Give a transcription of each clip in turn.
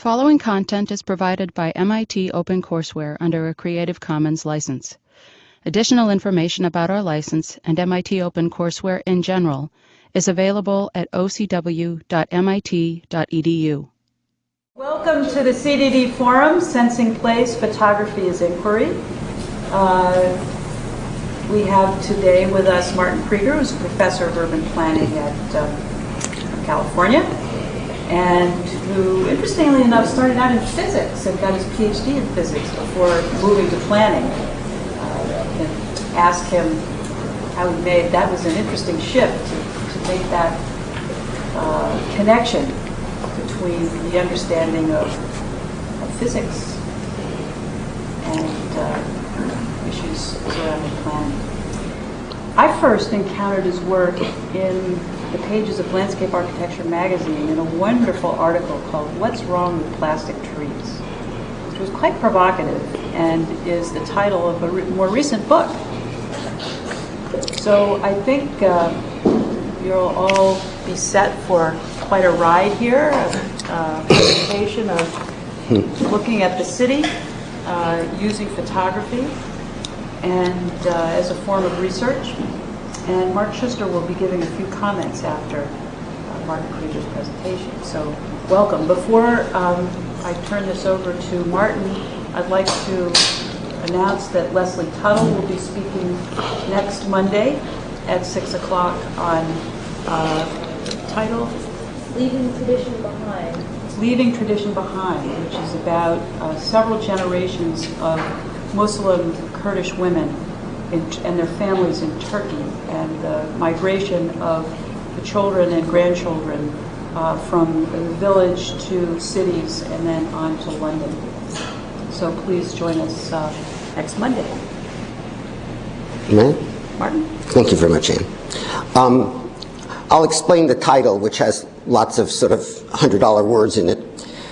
following content is provided by MIT OpenCourseWare under a Creative Commons license. Additional information about our license and MIT OpenCourseWare in general is available at ocw.mit.edu. Welcome to the CDD Forum, Sensing Place, Photography is Inquiry. Uh, we have today with us Martin Krieger, who's a professor of urban planning at uh, California, and who, interestingly enough, started out in physics and got his PhD in physics before moving to planning. Uh, and asked him how he made, that was an interesting shift to, to make that uh, connection between the understanding of, of physics and uh, issues surrounding planning. I first encountered his work in the pages of Landscape Architecture magazine in a wonderful article called What's Wrong with Plastic Trees, which was quite provocative and is the title of a re more recent book. So I think uh, you'll all be set for quite a ride here, a uh, presentation of looking at the city uh, using photography and uh, as a form of research. And Mark Schuster will be giving a few comments after uh, Martin Krieger's presentation. So welcome. Before um, I turn this over to Martin, I'd like to announce that Leslie Tuttle will be speaking next Monday at 6 o'clock on uh, title Leaving Tradition Behind. Leaving Tradition Behind, which is about uh, several generations of Muslim Kurdish women in, and their families in Turkey and the migration of the children and grandchildren uh, from the village to cities and then on to London. So please join us uh, next Monday. Amen. Martin? Thank you very much, Anne. Um, I'll explain the title, which has lots of sort of $100 words in it,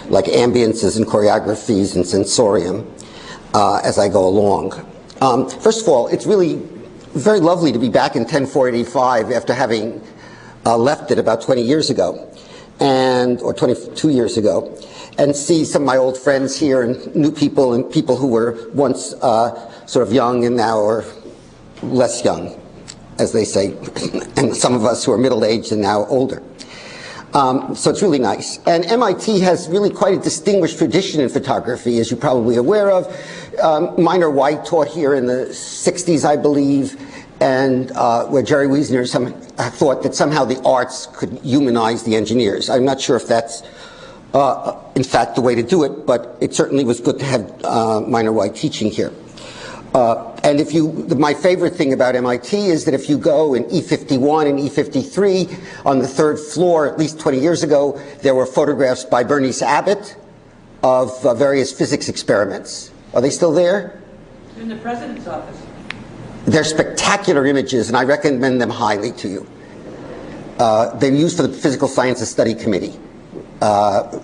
like ambiences and choreographies and sensorium, uh, as I go along. Um, first of all, it's really very lovely to be back in 10485 after having uh, left it about 20 years ago, and or 22 years ago, and see some of my old friends here and new people and people who were once uh, sort of young and now are less young, as they say, and some of us who are middle-aged and now older. Um, so it's really nice. And MIT has really quite a distinguished tradition in photography, as you're probably aware of. Um, Minor White taught here in the 60s, I believe, and uh, where Jerry Wiesner some, thought that somehow the arts could humanize the engineers. I'm not sure if that's, uh, in fact, the way to do it, but it certainly was good to have uh, Minor White teaching here. And if you, my favorite thing about MIT is that if you go in E51 and E53 on the third floor, at least 20 years ago, there were photographs by Berenice Abbott of various physics experiments. Are they still there? In the president's office. They're spectacular images, and I recommend them highly to you. Uh, they're used for the Physical Sciences Study Committee. Uh,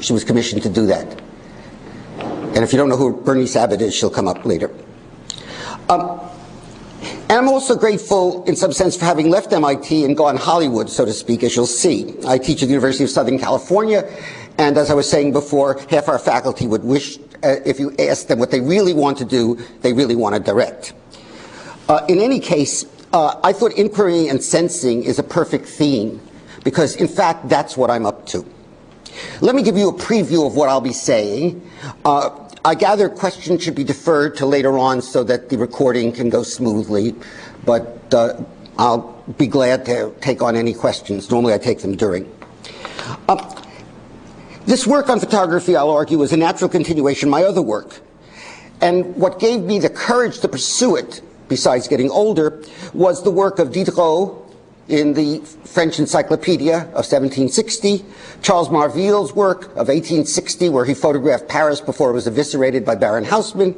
she was commissioned to do that. And if you don't know who Berenice Abbott is, she'll come up later. Um, and I'm also grateful, in some sense, for having left MIT and gone Hollywood, so to speak, as you'll see. I teach at the University of Southern California, and as I was saying before, half our faculty would wish, uh, if you ask them what they really want to do, they really want to direct. Uh, in any case, uh, I thought inquiry and sensing is a perfect theme, because in fact, that's what I'm up to. Let me give you a preview of what I'll be saying. Uh, I gather questions should be deferred to later on so that the recording can go smoothly, but uh, I'll be glad to take on any questions. Normally I take them during. Uh, this work on photography, I'll argue, is a natural continuation of my other work. And what gave me the courage to pursue it, besides getting older, was the work of Diderot in the French Encyclopedia of 1760, Charles Marville's work of 1860, where he photographed Paris before it was eviscerated by Baron Haussmann,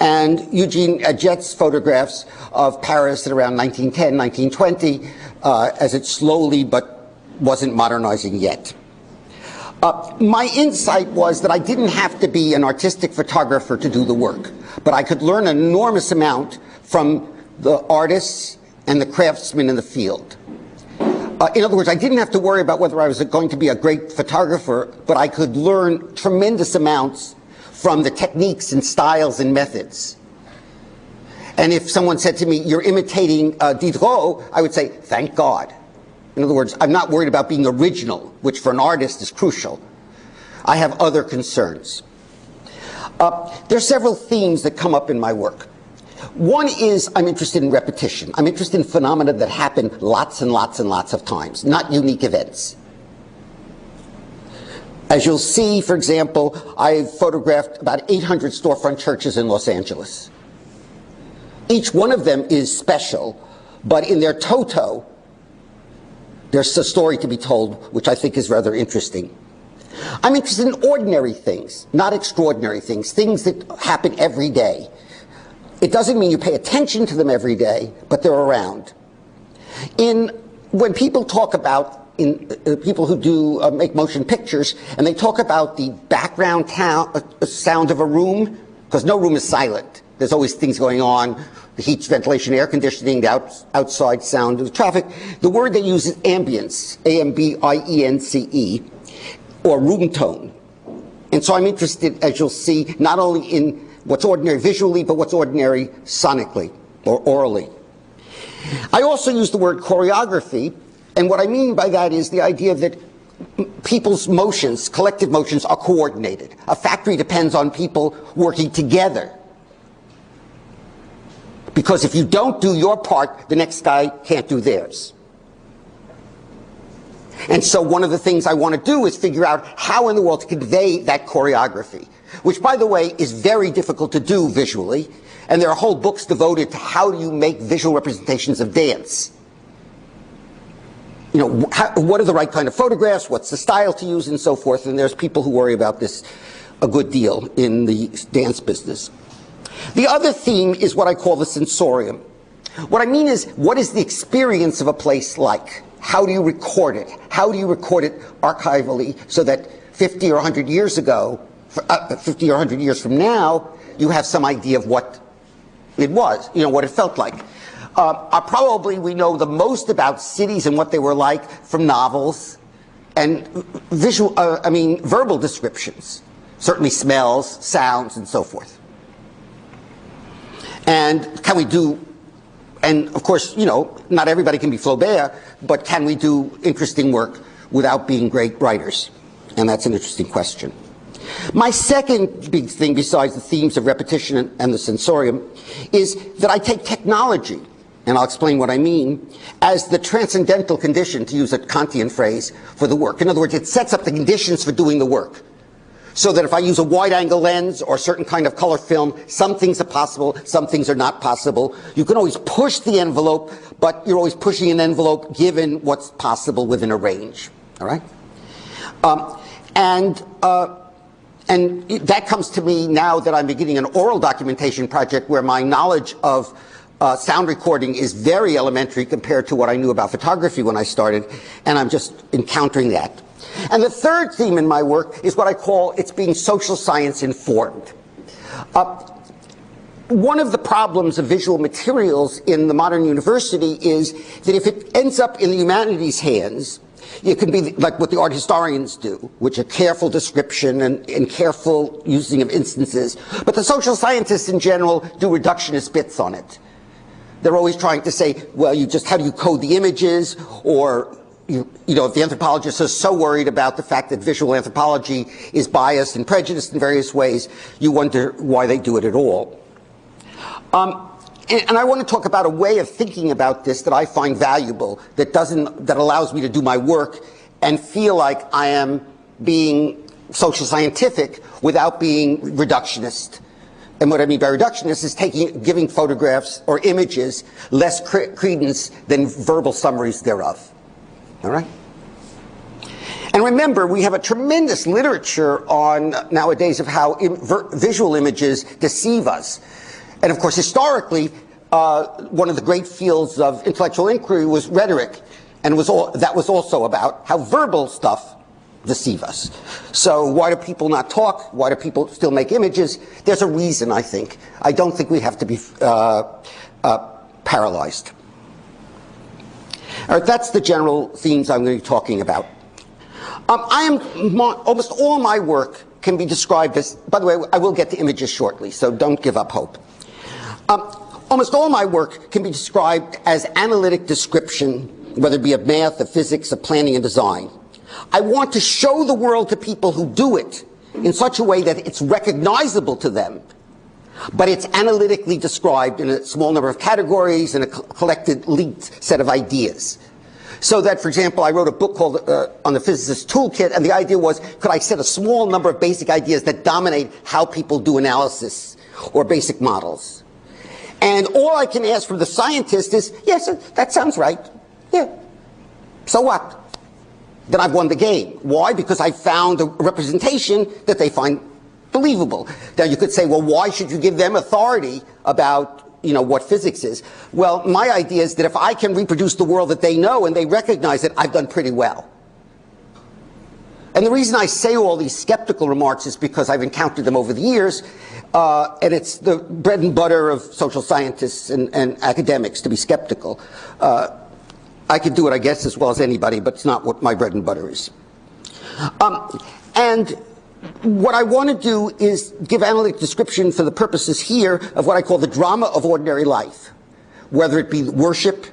and Eugene Atget's photographs of Paris at around 1910, 1920, uh, as it slowly but wasn't modernizing yet. Uh, my insight was that I didn't have to be an artistic photographer to do the work, but I could learn an enormous amount from the artists and the craftsmen in the field. Uh, in other words, I didn't have to worry about whether I was going to be a great photographer, but I could learn tremendous amounts from the techniques and styles and methods. And if someone said to me, you're imitating uh, Diderot, I would say, thank God. In other words, I'm not worried about being original, which for an artist is crucial. I have other concerns. Uh, there are several themes that come up in my work. One is I'm interested in repetition. I'm interested in phenomena that happen lots and lots and lots of times, not unique events. As you'll see, for example, I've photographed about 800 storefront churches in Los Angeles. Each one of them is special, but in their toto, there's a story to be told, which I think is rather interesting. I'm interested in ordinary things, not extraordinary things, things that happen every day. It doesn't mean you pay attention to them every day, but they're around. In when people talk about in uh, people who do uh, make motion pictures, and they talk about the background uh, sound of a room, because no room is silent. There's always things going on, the heat, ventilation, air conditioning, the out, outside sound of the traffic. The word they use is ambience, A-M-B-I-E-N-C-E, or room tone. And so I'm interested, as you'll see, not only in what's ordinary visually, but what's ordinary sonically or orally. I also use the word choreography, and what I mean by that is the idea that people's motions, collective motions, are coordinated. A factory depends on people working together. Because if you don't do your part, the next guy can't do theirs. And so one of the things I want to do is figure out how in the world to convey that choreography, which by the way is very difficult to do visually. And there are whole books devoted to how do you make visual representations of dance. You know, how, what are the right kind of photographs, what's the style to use and so forth. And there's people who worry about this a good deal in the dance business. The other theme is what I call the sensorium. What I mean is, what is the experience of a place like? How do you record it? How do you record it archivally so that 50 or 100 years ago, uh, 50 or 100 years from now, you have some idea of what it was, you know, what it felt like. Uh, uh, probably we know the most about cities and what they were like from novels and visual, uh, I mean, verbal descriptions, certainly smells, sounds, and so forth. And can we do and of course, you know, not everybody can be Flaubert, but can we do interesting work without being great writers? And that's an interesting question. My second big thing, besides the themes of repetition and the sensorium, is that I take technology, and I'll explain what I mean, as the transcendental condition, to use a Kantian phrase, for the work. In other words, it sets up the conditions for doing the work so that if I use a wide angle lens or a certain kind of color film, some things are possible, some things are not possible. You can always push the envelope, but you're always pushing an envelope given what's possible within a range. All right? Um, and uh, and that comes to me now that I'm beginning an oral documentation project where my knowledge of uh, sound recording is very elementary compared to what I knew about photography when I started, and I'm just encountering that. And the third theme in my work is what I call it's being social science informed. Uh, one of the problems of visual materials in the modern university is that if it ends up in the humanities' hands, it can be like what the art historians do, which are careful description and, and, careful using of instances. But the social scientists in general do reductionist bits on it. They're always trying to say, well, you just, how do you code the images? Or you, you, know, if the anthropologist is so worried about the fact that visual anthropology is biased and prejudiced in various ways, you wonder why they do it at all. Um, and, and, I want to talk about a way of thinking about this that I find valuable, that doesn't, that allows me to do my work and feel like I am being social scientific without being reductionist. And what I mean by reductionist is taking, giving photographs or images less cre credence than verbal summaries thereof. All right? And remember, we have a tremendous literature on nowadays of how Im visual images deceive us. And of course, historically, uh, one of the great fields of intellectual inquiry was rhetoric. And was all, that was also about how verbal stuff deceive us. So why do people not talk? Why do people still make images? There's a reason, I think. I don't think we have to be uh, uh, paralyzed. All right, that's the general themes I'm going to be talking about. Um, I am almost all my work can be described as. By the way, I will get to images shortly, so don't give up hope. Um, almost all my work can be described as analytic description, whether it be of math, of physics, of planning and design. I want to show the world to people who do it in such a way that it's recognizable to them but it's analytically described in a small number of categories and a collected linked set of ideas. So that, for example, I wrote a book called uh, On the Physicist Toolkit, and the idea was, could I set a small number of basic ideas that dominate how people do analysis or basic models? And all I can ask from the scientist is, yes, that sounds right. Yeah. So what? Then I've won the game. Why? Because I found a representation that they find believable. Now you could say, well, why should you give them authority about you know what physics is? Well, my idea is that if I can reproduce the world that they know and they recognize it, I've done pretty well. And the reason I say all these skeptical remarks is because I've encountered them over the years, uh, and it's the bread and butter of social scientists and, and academics to be skeptical. Uh, I could do it, I guess, as well as anybody, but it's not what my bread and butter is. Um, and what I want to do is give analytic description for the purposes here of what I call the drama of ordinary life, whether it be worship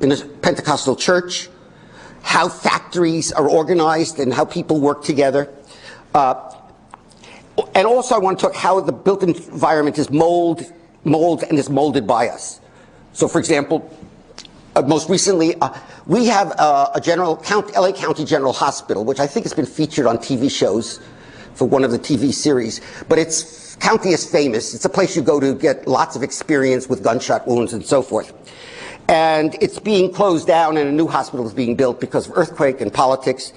in a Pentecostal church, how factories are organized and how people work together. Uh, and also I want to talk how the built environment is mold, mold and is molded by us. So for example, uh, most recently, uh, we have uh, a general count, LA County General Hospital, which I think has been featured on TV shows for one of the TV series. But its county is famous. It's a place you go to get lots of experience with gunshot wounds and so forth. And it's being closed down and a new hospital is being built because of earthquake and politics.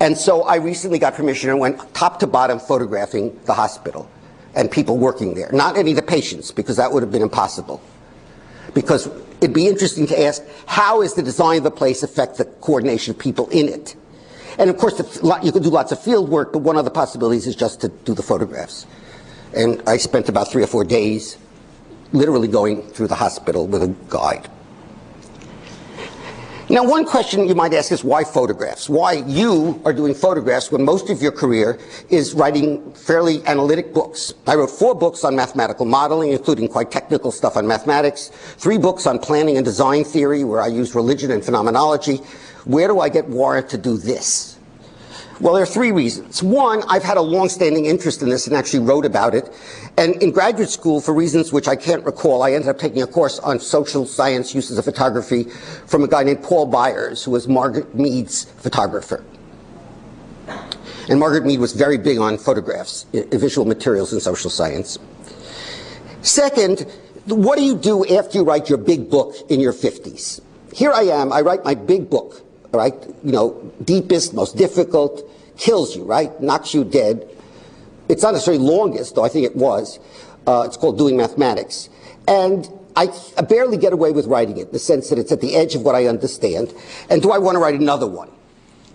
And so I recently got permission and went top to bottom photographing the hospital and people working there. Not any of the patients, because that would have been impossible. Because it'd be interesting to ask, how is the design of the place affect the coordination of people in it? And of course, you can do lots of field work, but one of the possibilities is just to do the photographs. And I spent about three or four days literally going through the hospital with a guide. Now, one question you might ask is why photographs? Why you are doing photographs when most of your career is writing fairly analytic books? I wrote four books on mathematical modeling, including quite technical stuff on mathematics, three books on planning and design theory, where I use religion and phenomenology, where do I get warrant to do this? Well, there are three reasons. One, I've had a long-standing interest in this and actually wrote about it. And in graduate school, for reasons which I can't recall, I ended up taking a course on social science uses of photography from a guy named Paul Byers, who was Margaret Mead's photographer. And Margaret Mead was very big on photographs, visual materials in social science. Second, what do you do after you write your big book in your 50s? Here I am, I write my big book right? You know, deepest, most difficult, kills you, right? Knocks you dead. It's not necessarily longest, though I think it was. Uh, it's called Doing Mathematics. And I, I barely get away with writing it, in the sense that it's at the edge of what I understand. And do I want to write another one?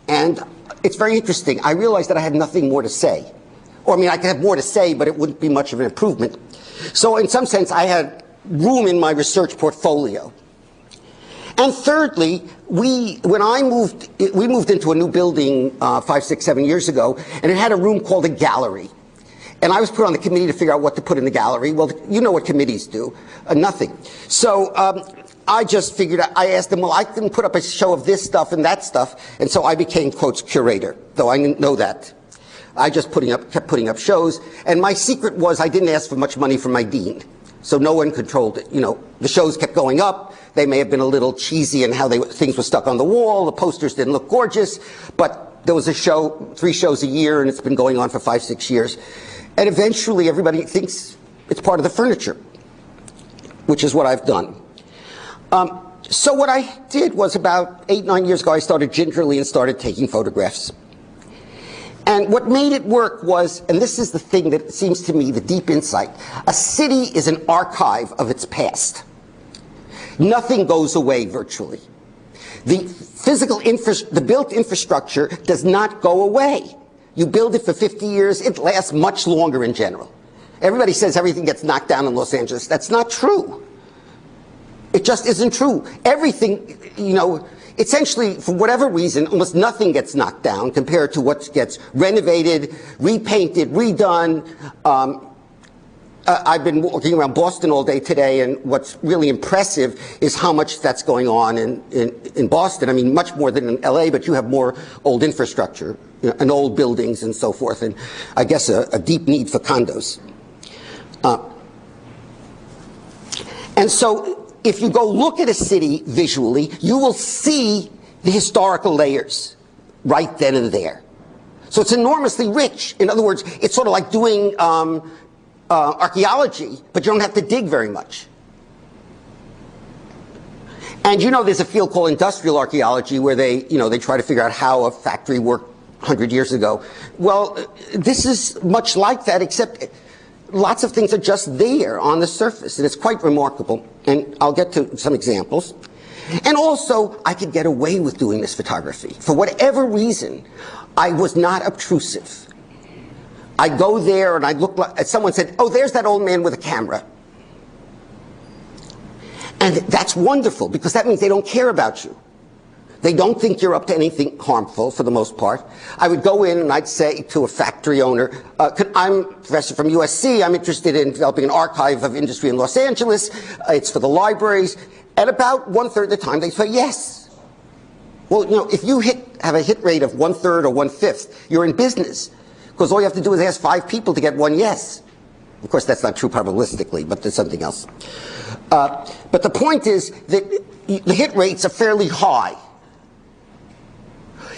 And it's very interesting. I realized that I had nothing more to say. Or, I mean, I could have more to say, but it wouldn't be much of an improvement. So, in some sense, I had room in my research portfolio. And thirdly, we, when I moved, we moved into a new building uh, five, six, seven years ago, and it had a room called a gallery. And I was put on the committee to figure out what to put in the gallery. Well, you know what committees do. Uh, nothing. So um, I just figured, I asked them, well, I can put up a show of this stuff and that stuff. And so I became, quotes, curator, though I didn't know that. I just putting up, kept putting up shows. And my secret was I didn't ask for much money from my dean. So no one controlled it. You know, the shows kept going up. They may have been a little cheesy in how they, things were stuck on the wall. The posters didn't look gorgeous, but there was a show, three shows a year, and it's been going on for five, six years. And eventually everybody thinks it's part of the furniture, which is what I've done. Um, so what I did was about eight, nine years ago, I started gingerly and started taking photographs. And what made it work was, and this is the thing that seems to me the deep insight, a city is an archive of its past. Nothing goes away virtually. The physical the built infrastructure does not go away. You build it for 50 years, it lasts much longer in general. Everybody says everything gets knocked down in Los Angeles. That's not true. It just isn't true. Everything, you know, essentially, for whatever reason, almost nothing gets knocked down compared to what gets renovated, repainted, redone. Um, uh, I've been walking around Boston all day today, and what's really impressive is how much that's going on in, in, in Boston. I mean, much more than in LA, but you have more old infrastructure you know, and old buildings and so forth, and I guess a, a deep need for condos. Uh, and so, if you go look at a city visually, you will see the historical layers right then and there. So it's enormously rich. In other words, it's sort of like doing um, uh, archaeology, but you don't have to dig very much. And you know there's a field called industrial archaeology where they, you know, they try to figure out how a factory worked 100 years ago. Well, this is much like that, except lots of things are just there on the surface, and it's quite remarkable. And I'll get to some examples. And also, I could get away with doing this photography. For whatever reason, I was not obtrusive. I go there and I look like, someone said, oh, there's that old man with a camera. And that's wonderful because that means they don't care about you. They don't think you're up to anything harmful for the most part. I would go in and I'd say to a factory owner, uh, I'm a professor from USC, I'm interested in developing an archive of industry in Los Angeles, uh, it's for the libraries. And about one third of the time they say yes. Well, you know, if you hit, have a hit rate of one third or one fifth, you're in business. Because all you have to do is ask five people to get one yes. Of course, that's not true probabilistically, but there's something else. Uh, but the point is that the hit rates are fairly high.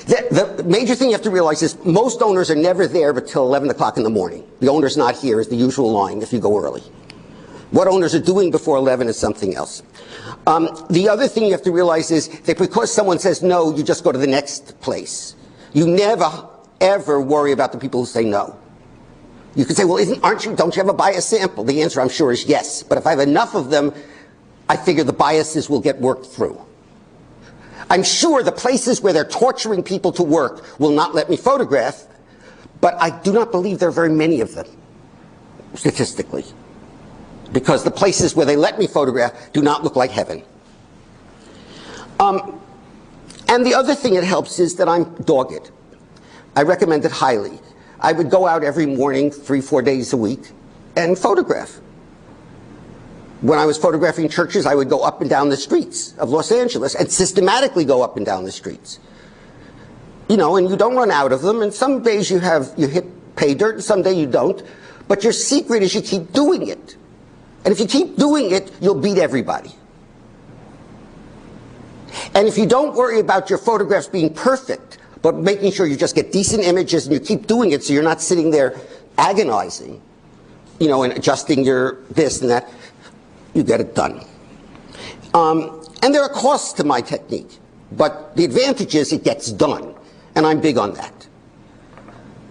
The, the, major thing you have to realize is most owners are never there until 11 o'clock in the morning. The owner's not here is the usual line if you go early. What owners are doing before 11 is something else. Um, the other thing you have to realize is that because someone says no, you just go to the next place. You never ever worry about the people who say no. You could say, well, isn't, aren't you, don't you have a bias sample? The answer, I'm sure, is yes. But if I have enough of them, I figure the biases will get worked through. I'm sure the places where they're torturing people to work will not let me photograph, but I do not believe there are very many of them, statistically. Because the places where they let me photograph do not look like heaven. Um, and the other thing it helps is that I'm dogged. I recommend it highly. I would go out every morning, three, four days a week, and photograph. When I was photographing churches, I would go up and down the streets of Los Angeles and systematically go up and down the streets. You know, and you don't run out of them, and some days you have, you hit pay dirt, and some days you don't. But your secret is you keep doing it. And if you keep doing it, you'll beat everybody. And if you don't worry about your photographs being perfect, but making sure you just get decent images and you keep doing it so you're not sitting there agonizing, you know, and adjusting your this and that, you get it done. Um, and there are costs to my technique, but the advantage is it gets done, and I'm big on that.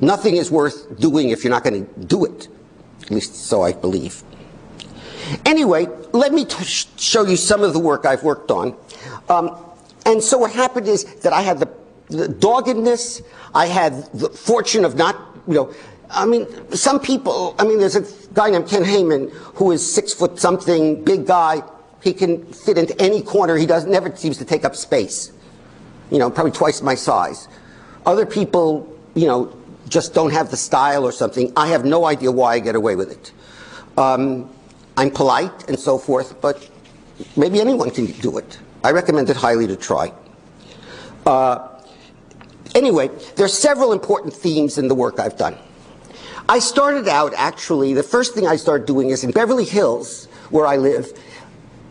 Nothing is worth doing if you're not going to do it, at least so I believe. Anyway, let me show you some of the work I've worked on. Um, and so what happened is that I had the the doggedness. I had the fortune of not, you know, I mean, some people, I mean, there's a guy named Ken Heyman who is six foot something, big guy. He can fit into any corner. He does never seems to take up space. You know, probably twice my size. Other people, you know, just don't have the style or something. I have no idea why I get away with it. Um, I'm polite and so forth, but maybe anyone can do it. I recommend it highly to try. Uh, Anyway, there are several important themes in the work I've done. I started out, actually, the first thing I started doing is in Beverly Hills, where I live,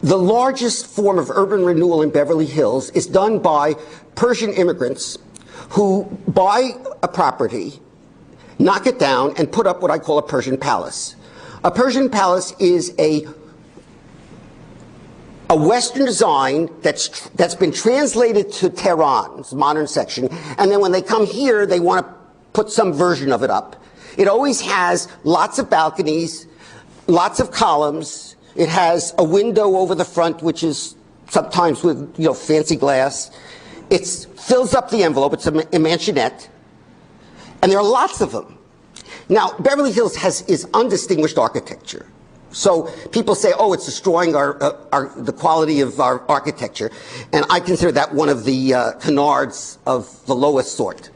the largest form of urban renewal in Beverly Hills is done by Persian immigrants who buy a property, knock it down, and put up what I call a Persian palace. A Persian palace is a a Western design that's, that's been translated to Tehran's modern section, and then when they come here, they want to put some version of it up. It always has lots of balconies, lots of columns. It has a window over the front, which is sometimes with you know fancy glass. It fills up the envelope. It's a, a mansionette, and there are lots of them. Now, Beverly Hills has is undistinguished architecture. So people say, oh, it's destroying our, uh, our, the quality of our architecture. And I consider that one of the uh, canards of the lowest sort.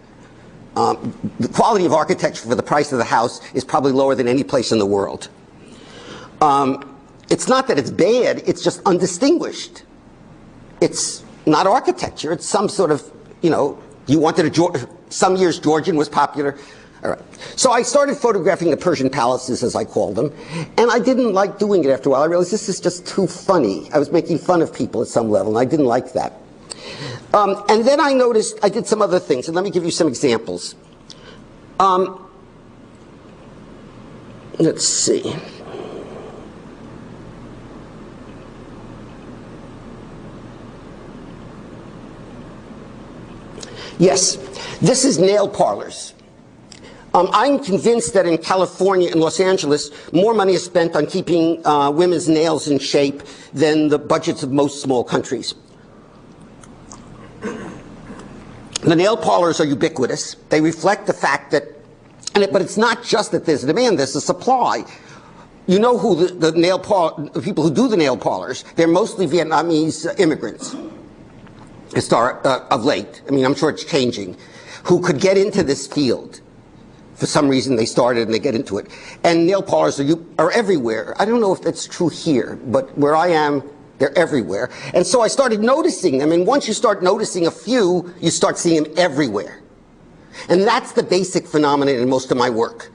Um, the quality of architecture for the price of the house is probably lower than any place in the world. Um, it's not that it's bad, it's just undistinguished. It's not architecture, it's some sort of, you know, you wanted a, some years Georgian was popular. So I started photographing the Persian palaces, as I called them, and I didn't like doing it after a while. I realized this is just too funny. I was making fun of people at some level, and I didn't like that. Um, and then I noticed I did some other things, and let me give you some examples. Um, let's see. Yes, this is nail parlors. Um, I'm convinced that in California and Los Angeles, more money is spent on keeping uh, women's nails in shape than the budgets of most small countries. The nail parlors are ubiquitous. They reflect the fact that, and it, but it's not just that there's a demand, there's a supply. You know who the, the nail parlor, the people who do the nail parlors, they're mostly Vietnamese immigrants uh, of late, I mean, I'm sure it's changing, who could get into this field. For some reason, they started and they get into it. And nail parlors are, you, are everywhere. I don't know if that's true here, but where I am, they're everywhere. And so I started noticing them, and once you start noticing a few, you start seeing them everywhere. And that's the basic phenomenon in most of my work.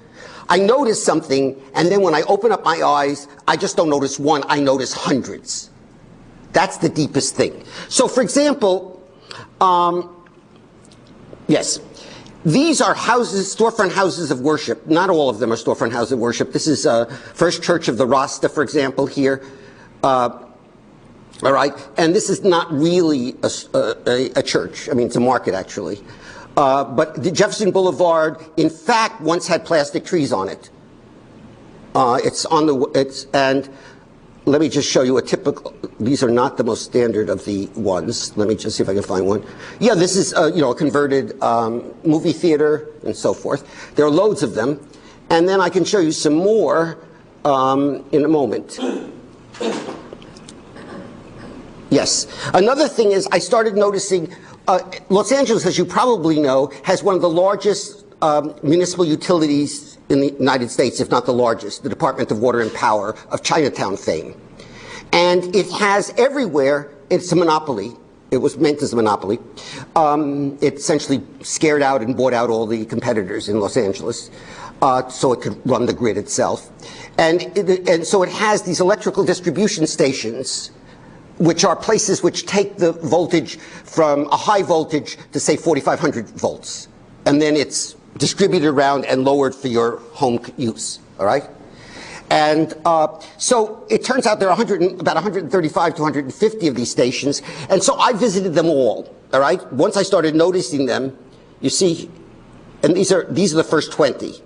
I notice something, and then when I open up my eyes, I just don't notice one, I notice hundreds. That's the deepest thing. So, for example, um, yes, these are houses, storefront houses of worship. Not all of them are storefront houses of worship. This is uh, First Church of the Rasta, for example, here. Uh, all right, and this is not really a, a, a, church. I mean, it's a market actually. Uh, but the Jefferson Boulevard, in fact, once had plastic trees on it. Uh, it's on the it's and let me just show you a typical, these are not the most standard of the ones. Let me just see if I can find one. Yeah, this is, uh, you know, a converted um, movie theater and so forth. There are loads of them. And then I can show you some more um, in a moment. Yes. Another thing is I started noticing uh, Los Angeles, as you probably know, has one of the largest um, municipal utilities in the United States, if not the largest, the Department of Water and Power of Chinatown fame. And it has everywhere, it's a monopoly. It was meant as a monopoly. Um, it essentially scared out and bought out all the competitors in Los Angeles. Uh, so it could run the grid itself. And, it, and so it has these electrical distribution stations which are places which take the voltage from a high voltage to say 4,500 volts. And then it's distributed around and lowered for your home use, all right? And uh, so it turns out there are 100, about 135 to 150 of these stations. And so I visited them all, all right? Once I started noticing them, you see, and these are, these are the first 20,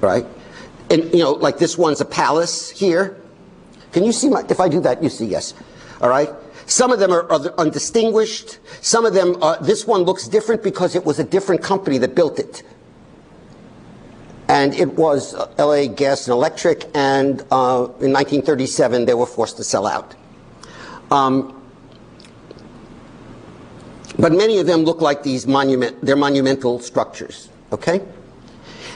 right? And, you know, like this one's a palace here. Can you see my, if I do that, you see yes, all right? Some of them are, are undistinguished. Some of them, uh, this one looks different because it was a different company that built it. And it was uh, LA Gas and Electric, and uh, in 1937 they were forced to sell out. Um, but many of them look like these monument, they're monumental structures, okay?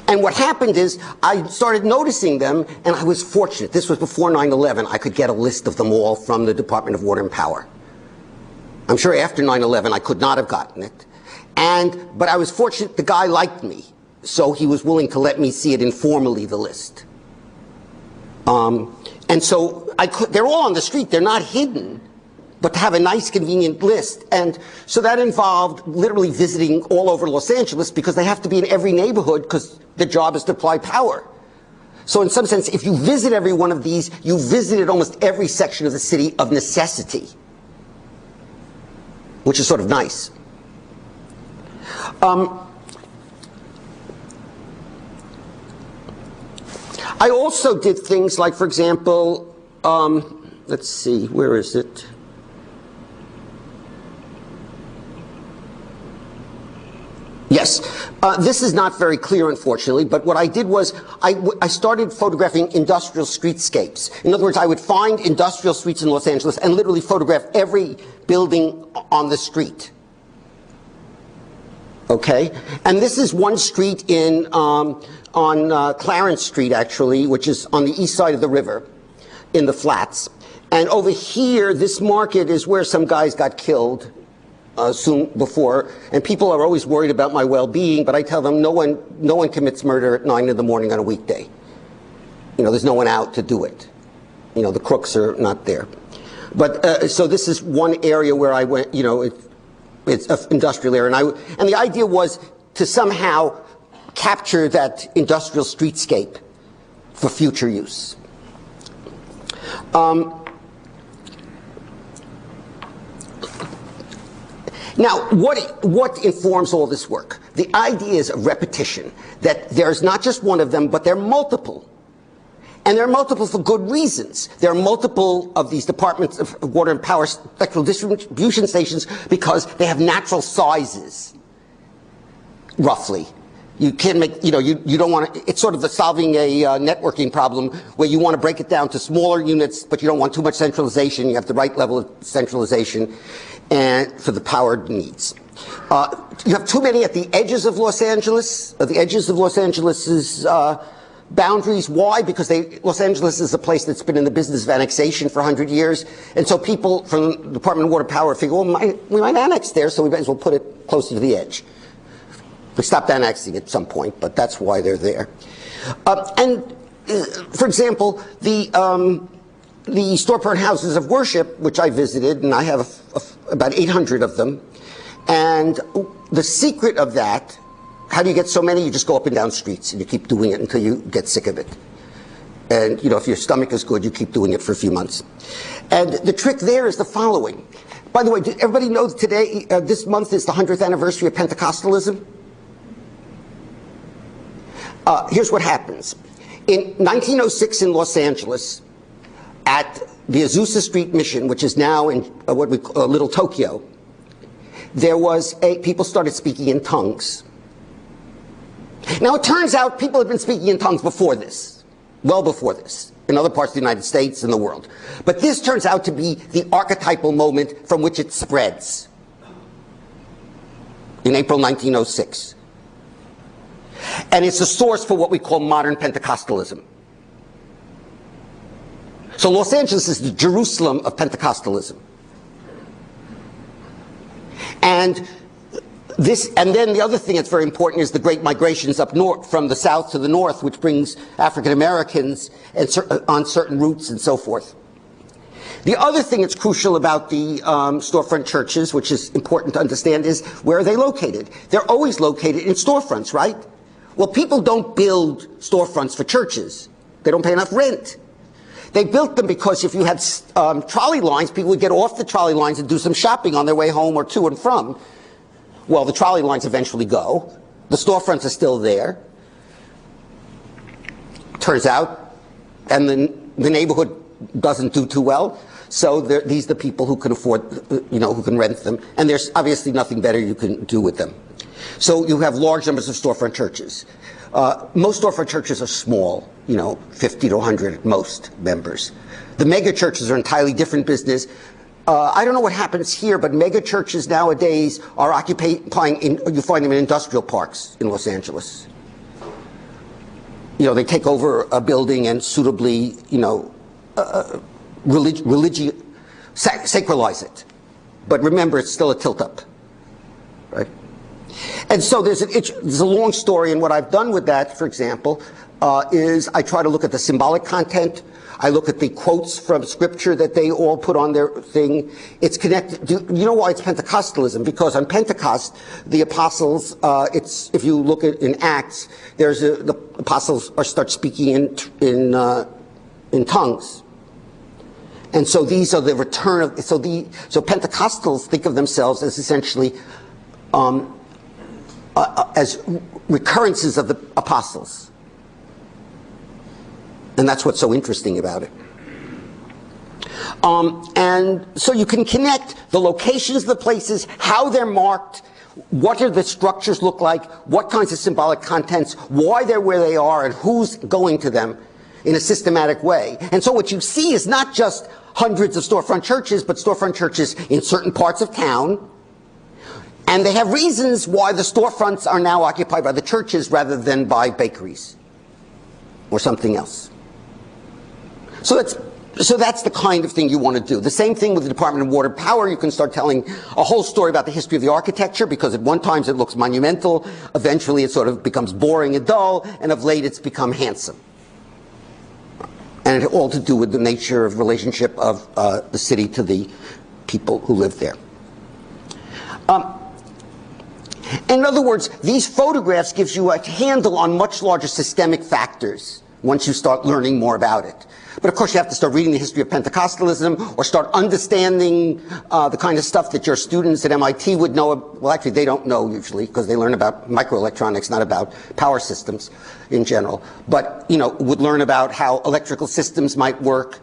And what happened is I started noticing them, and I was fortunate. This was before 9-11. I could get a list of them all from the Department of Water and Power. I'm sure after 9-11 I could not have gotten it. And, but I was fortunate the guy liked me, so he was willing to let me see it informally, the list. Um, and so I could, they're all on the street, they're not hidden but to have a nice, convenient list. And so that involved literally visiting all over Los Angeles because they have to be in every neighborhood because the job is to apply power. So in some sense, if you visit every one of these, you visited almost every section of the city of necessity, which is sort of nice. Um, I also did things like, for example, um, let's see, where is it? Yes. Uh, this is not very clear, unfortunately, but what I did was I, I started photographing industrial streetscapes. In other words, I would find industrial streets in Los Angeles and literally photograph every building on the street. Okay? And this is one street in, um, on uh, Clarence Street, actually, which is on the east side of the river in the flats. And over here, this market is where some guys got killed uh, soon before, and people are always worried about my well-being, but I tell them no one, no one commits murder at 9 in the morning on a weekday. You know, there's no one out to do it. You know, the crooks are not there. But, uh, so this is one area where I went, you know, it, it's an industrial area, and, I, and the idea was to somehow capture that industrial streetscape for future use. Um, Now, what, what informs all this work? The idea is repetition, that there's not just one of them, but they're multiple. And there are multiple for good reasons. There are multiple of these departments of water and power spectral distribution stations because they have natural sizes, roughly. You can make, you know, you, you don't want to, it's sort of the solving a uh, networking problem where you want to break it down to smaller units, but you don't want too much centralization. You have the right level of centralization and for the power needs. Uh, you have too many at the edges of Los Angeles, at the edges of Los Angeles's uh, boundaries. Why? Because they, Los Angeles is a place that's been in the business of annexation for 100 years. And so people from the Department of Water Power figure, well, might, we might annex there, so we might as well put it closer to the edge. We stopped annexing at some point, but that's why they're there. Uh, and, uh, for example, the um, the storefront houses of worship, which I visited, and I have a, a, about 800 of them. And the secret of that, how do you get so many? You just go up and down streets and you keep doing it until you get sick of it. And, you know, if your stomach is good, you keep doing it for a few months. And the trick there is the following. By the way, did everybody know that today, uh, this month is the 100th anniversary of Pentecostalism? Uh, here's what happens. In 1906 in Los Angeles, at the Azusa Street Mission, which is now in uh, what we call uh, Little Tokyo, there was a, people started speaking in tongues. Now it turns out people had been speaking in tongues before this, well before this, in other parts of the United States and the world. But this turns out to be the archetypal moment from which it spreads in April 1906. And it's the source for what we call modern Pentecostalism. So Los Angeles is the Jerusalem of Pentecostalism. And this, and then the other thing that's very important is the great migrations up north, from the south to the north, which brings African Americans on certain routes and so forth. The other thing that's crucial about the um, storefront churches, which is important to understand, is where are they located? They're always located in storefronts, right? Well, people don't build storefronts for churches. They don't pay enough rent. They built them because if you had um, trolley lines, people would get off the trolley lines and do some shopping on their way home or to and from. Well, the trolley lines eventually go. The storefronts are still there. Turns out, and the, the neighborhood doesn't do too well. So these are the people who can afford, you know, who can rent them. And there's obviously nothing better you can do with them. So you have large numbers of storefront churches. Uh, most storefront churches are small, you know, 50 to 100 at most members. The mega churches are entirely different business. Uh, I don't know what happens here, but mega churches nowadays are occupying, in, you find them in industrial parks in Los Angeles. You know, they take over a building and suitably, you know, uh, relig religi sac sacralize it. But remember, it's still a tilt-up, right? And so there's, an, there's a long story, and what I've done with that, for example, uh, is I try to look at the symbolic content. I look at the quotes from scripture that they all put on their thing. It's connected. You know why it's Pentecostalism? Because on Pentecost, the apostles, uh, it's if you look at in Acts, there's a, the apostles are start speaking in in uh, in tongues. And so these are the return of so the so Pentecostals think of themselves as essentially um, uh, uh, as recurrences of the apostles. And that's what's so interesting about it. Um, and so you can connect the locations of the places, how they're marked, what do the structures look like, what kinds of symbolic contents, why they're where they are, and who's going to them in a systematic way. And so what you see is not just hundreds of storefront churches, but storefront churches in certain parts of town. And they have reasons why the storefronts are now occupied by the churches rather than by bakeries or something else. So that's so that's the kind of thing you want to do. The same thing with the Department of Water Power. You can start telling a whole story about the history of the architecture because at one time it looks monumental. Eventually it sort of becomes boring and dull. And of late it's become handsome. And it all to do with the nature of relationship of uh, the city to the people who live there. Um, in other words, these photographs gives you a handle on much larger systemic factors once you start learning more about it. But of course, you have to start reading the history of Pentecostalism or start understanding uh, the kind of stuff that your students at MIT would know. Well, actually, they don't know usually because they learn about microelectronics, not about power systems in general. But, you know, would learn about how electrical systems might work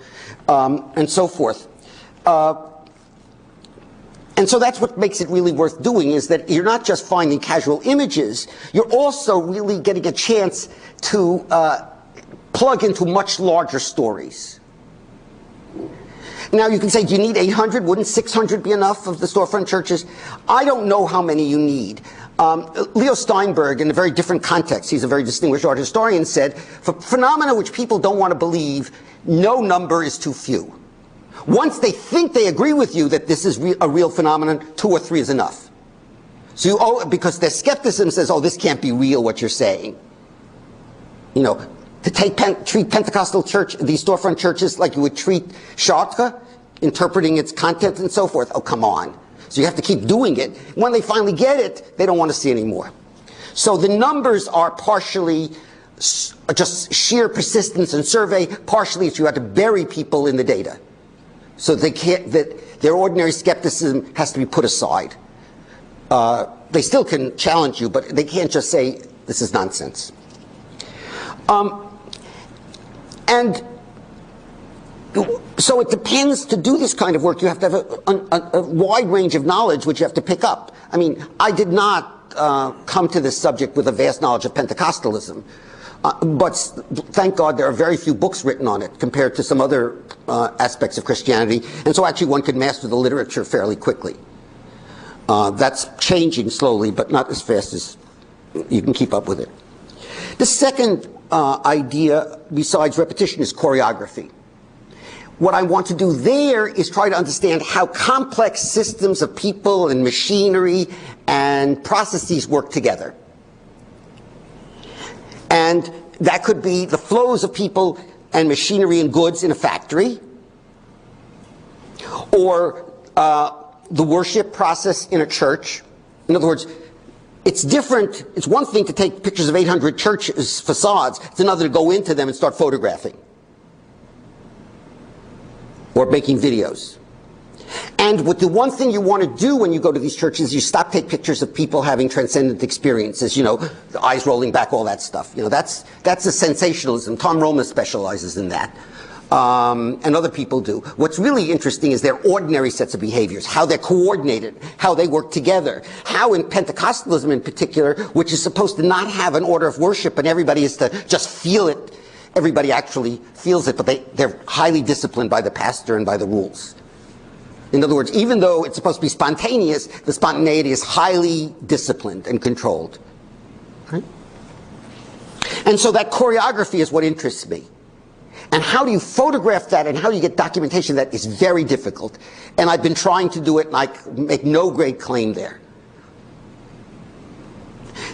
um, and so forth. Uh, and so that's what makes it really worth doing is that you're not just finding casual images, you're also really getting a chance to uh, plug into much larger stories. Now you can say, do you need 800? Wouldn't 600 be enough of the storefront churches? I don't know how many you need. Um, Leo Steinberg, in a very different context, he's a very distinguished art historian, said, for phenomena which people don't want to believe, no number is too few. Once they think they agree with you that this is re a real phenomenon, two or three is enough. So you owe, because their skepticism says, oh, this can't be real, what you're saying. You know, to take treat Pentecostal church, these storefront churches like you would treat Chartres, interpreting its content and so forth. Oh, come on. So you have to keep doing it. When they finally get it, they don't want to see anymore. So the numbers are partially just sheer persistence and survey, partially it's you have to bury people in the data. So they can't, that their ordinary skepticism has to be put aside. Uh, they still can challenge you, but they can't just say, this is nonsense. Um, and so it depends to do this kind of work. You have to have a, a, a wide range of knowledge which you have to pick up. I mean, I did not uh, come to this subject with a vast knowledge of Pentecostalism. Uh, but thank God there are very few books written on it compared to some other uh, aspects of Christianity. And so actually one could master the literature fairly quickly. Uh, that's changing slowly, but not as fast as you can keep up with it. The second uh, idea besides repetition is choreography. What I want to do there is try to understand how complex systems of people and machinery and processes work together. And that could be the flows of people and machinery and goods in a factory, or uh, the worship process in a church. In other words, it's different. It's one thing to take pictures of 800 churches facades. It's another to go into them and start photographing or making videos. And what the one thing you want to do when you go to these churches, is you stop take pictures of people having transcendent experiences, you know, eyes rolling back, all that stuff. You know, that's that's a sensationalism. Tom Roma specializes in that um, and other people do. What's really interesting is their ordinary sets of behaviors, how they're coordinated, how they work together, how in Pentecostalism in particular, which is supposed to not have an order of worship and everybody is to just feel it, everybody actually feels it, but they, they're highly disciplined by the pastor and by the rules. In other words, even though it's supposed to be spontaneous, the spontaneity is highly disciplined and controlled. Right? And so that choreography is what interests me. And how do you photograph that and how do you get documentation that is very difficult. And I've been trying to do it and I make no great claim there.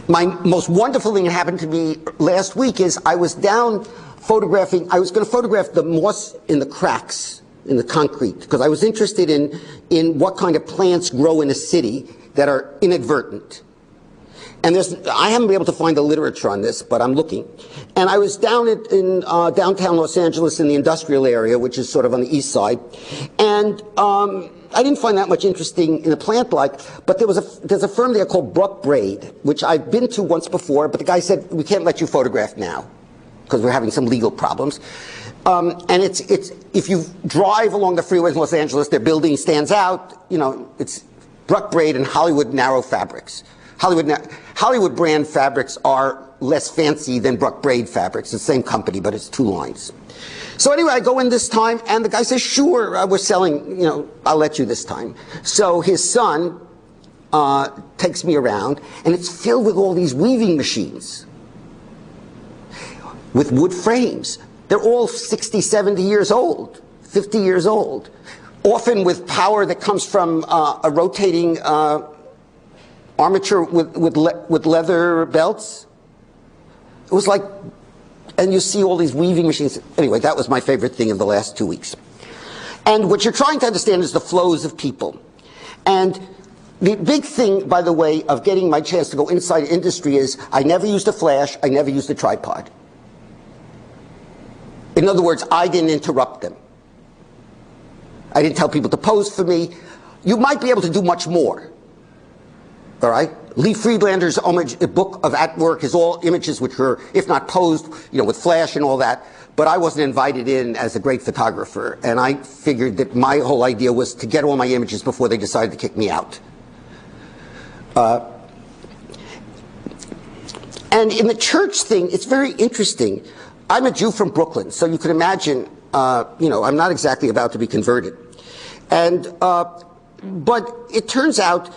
My most wonderful thing that happened to me last week is I was down photographing, I was going to photograph the moss in the cracks in the concrete because I was interested in, in what kind of plants grow in a city that are inadvertent. And there's, I haven't been able to find the literature on this, but I'm looking. And I was down at, in uh, downtown Los Angeles in the industrial area, which is sort of on the east side. And um, I didn't find that much interesting in a plant like, but there was a, there's a firm there called Bruck Braid, which I've been to once before, but the guy said, we can't let you photograph now because we're having some legal problems. Um, and it's, it's, if you drive along the freeways in Los Angeles, their building stands out, you know, it's Bruck Braid and Hollywood Narrow Fabrics. Hollywood, Hollywood brand fabrics are less fancy than Bruck Braid fabrics. The same company, but it's two lines. So anyway, I go in this time, and the guy says, sure, uh, we're selling, you know, I'll let you this time. So his son uh, takes me around, and it's filled with all these weaving machines with wood frames. They're all 60, 70 years old, 50 years old, often with power that comes from uh, a rotating uh, armature with, with, le with leather belts. It was like, and you see all these weaving machines. Anyway, that was my favorite thing in the last two weeks. And what you're trying to understand is the flows of people. And the big thing, by the way, of getting my chance to go inside industry is I never used a flash, I never used a tripod. In other words, I didn't interrupt them. I didn't tell people to pose for me. You might be able to do much more. All right? Lee Friedlander's image, book of At Work is all images which were, if not posed, you know, with flash and all that. But I wasn't invited in as a great photographer, and I figured that my whole idea was to get all my images before they decided to kick me out. Uh, and in the church thing, it's very interesting. I'm a Jew from Brooklyn, so you can imagine, uh, you know, I'm not exactly about to be converted. And, uh, but it turns out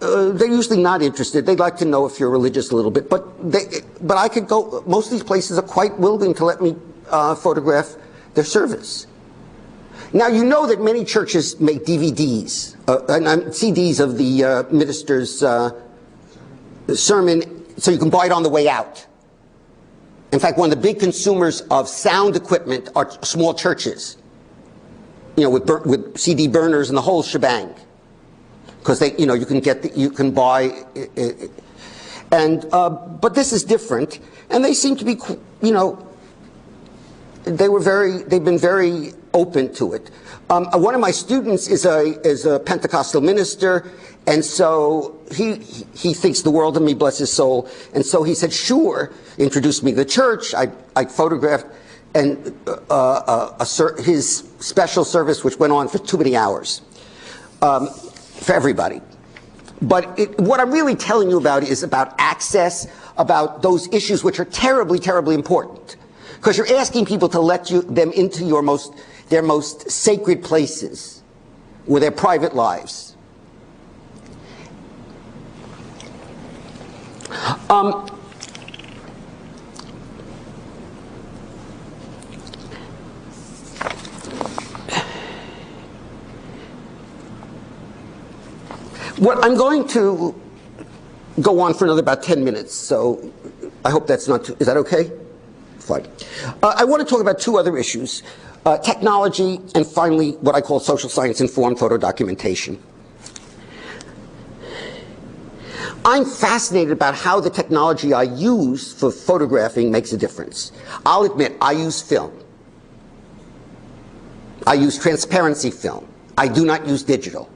uh, they're usually not interested. They'd like to know if you're religious a little bit, but they, but I could go. Most of these places are quite willing to let me uh, photograph their service. Now you know that many churches make DVDs uh, and CDs of the uh, minister's sermon, so you can buy it on the way out. In fact, one of the big consumers of sound equipment are small churches. You know, with, with CD burners and the whole shebang because they, you know, you can get, the, you can buy, and uh, but this is different, and they seem to be, you know, they were very, they've been very open to it. Um, uh, one of my students is a is a Pentecostal minister, and so he he thinks the world of me, bless his soul, and so he said, sure, introduced me to the church. I I photographed and uh, uh, a, his special service, which went on for too many hours. Um, for everybody. But it, what I'm really telling you about is about access, about those issues which are terribly, terribly important. Because you're asking people to let you, them into your most, their most sacred places, or their private lives. Um, What I'm going to go on for another about 10 minutes, so I hope that's not too, is that okay? Fine. Uh, I want to talk about two other issues, uh, technology and finally what I call social science informed photo documentation. I'm fascinated about how the technology I use for photographing makes a difference. I'll admit, I use film. I use transparency film. I do not use digital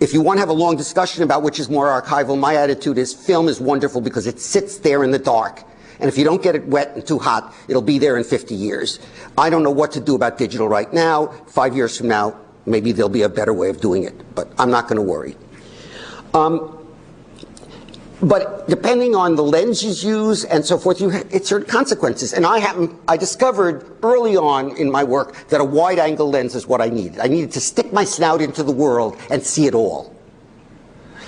if you want to have a long discussion about which is more archival, my attitude is film is wonderful because it sits there in the dark. And if you don't get it wet and too hot, it'll be there in 50 years. I don't know what to do about digital right now. Five years from now, maybe there'll be a better way of doing it, but I'm not going to worry. Um, but depending on the lenses used and so forth, you it's certain consequences. And I happen, I discovered early on in my work that a wide angle lens is what I needed. I needed to stick my snout into the world and see it all.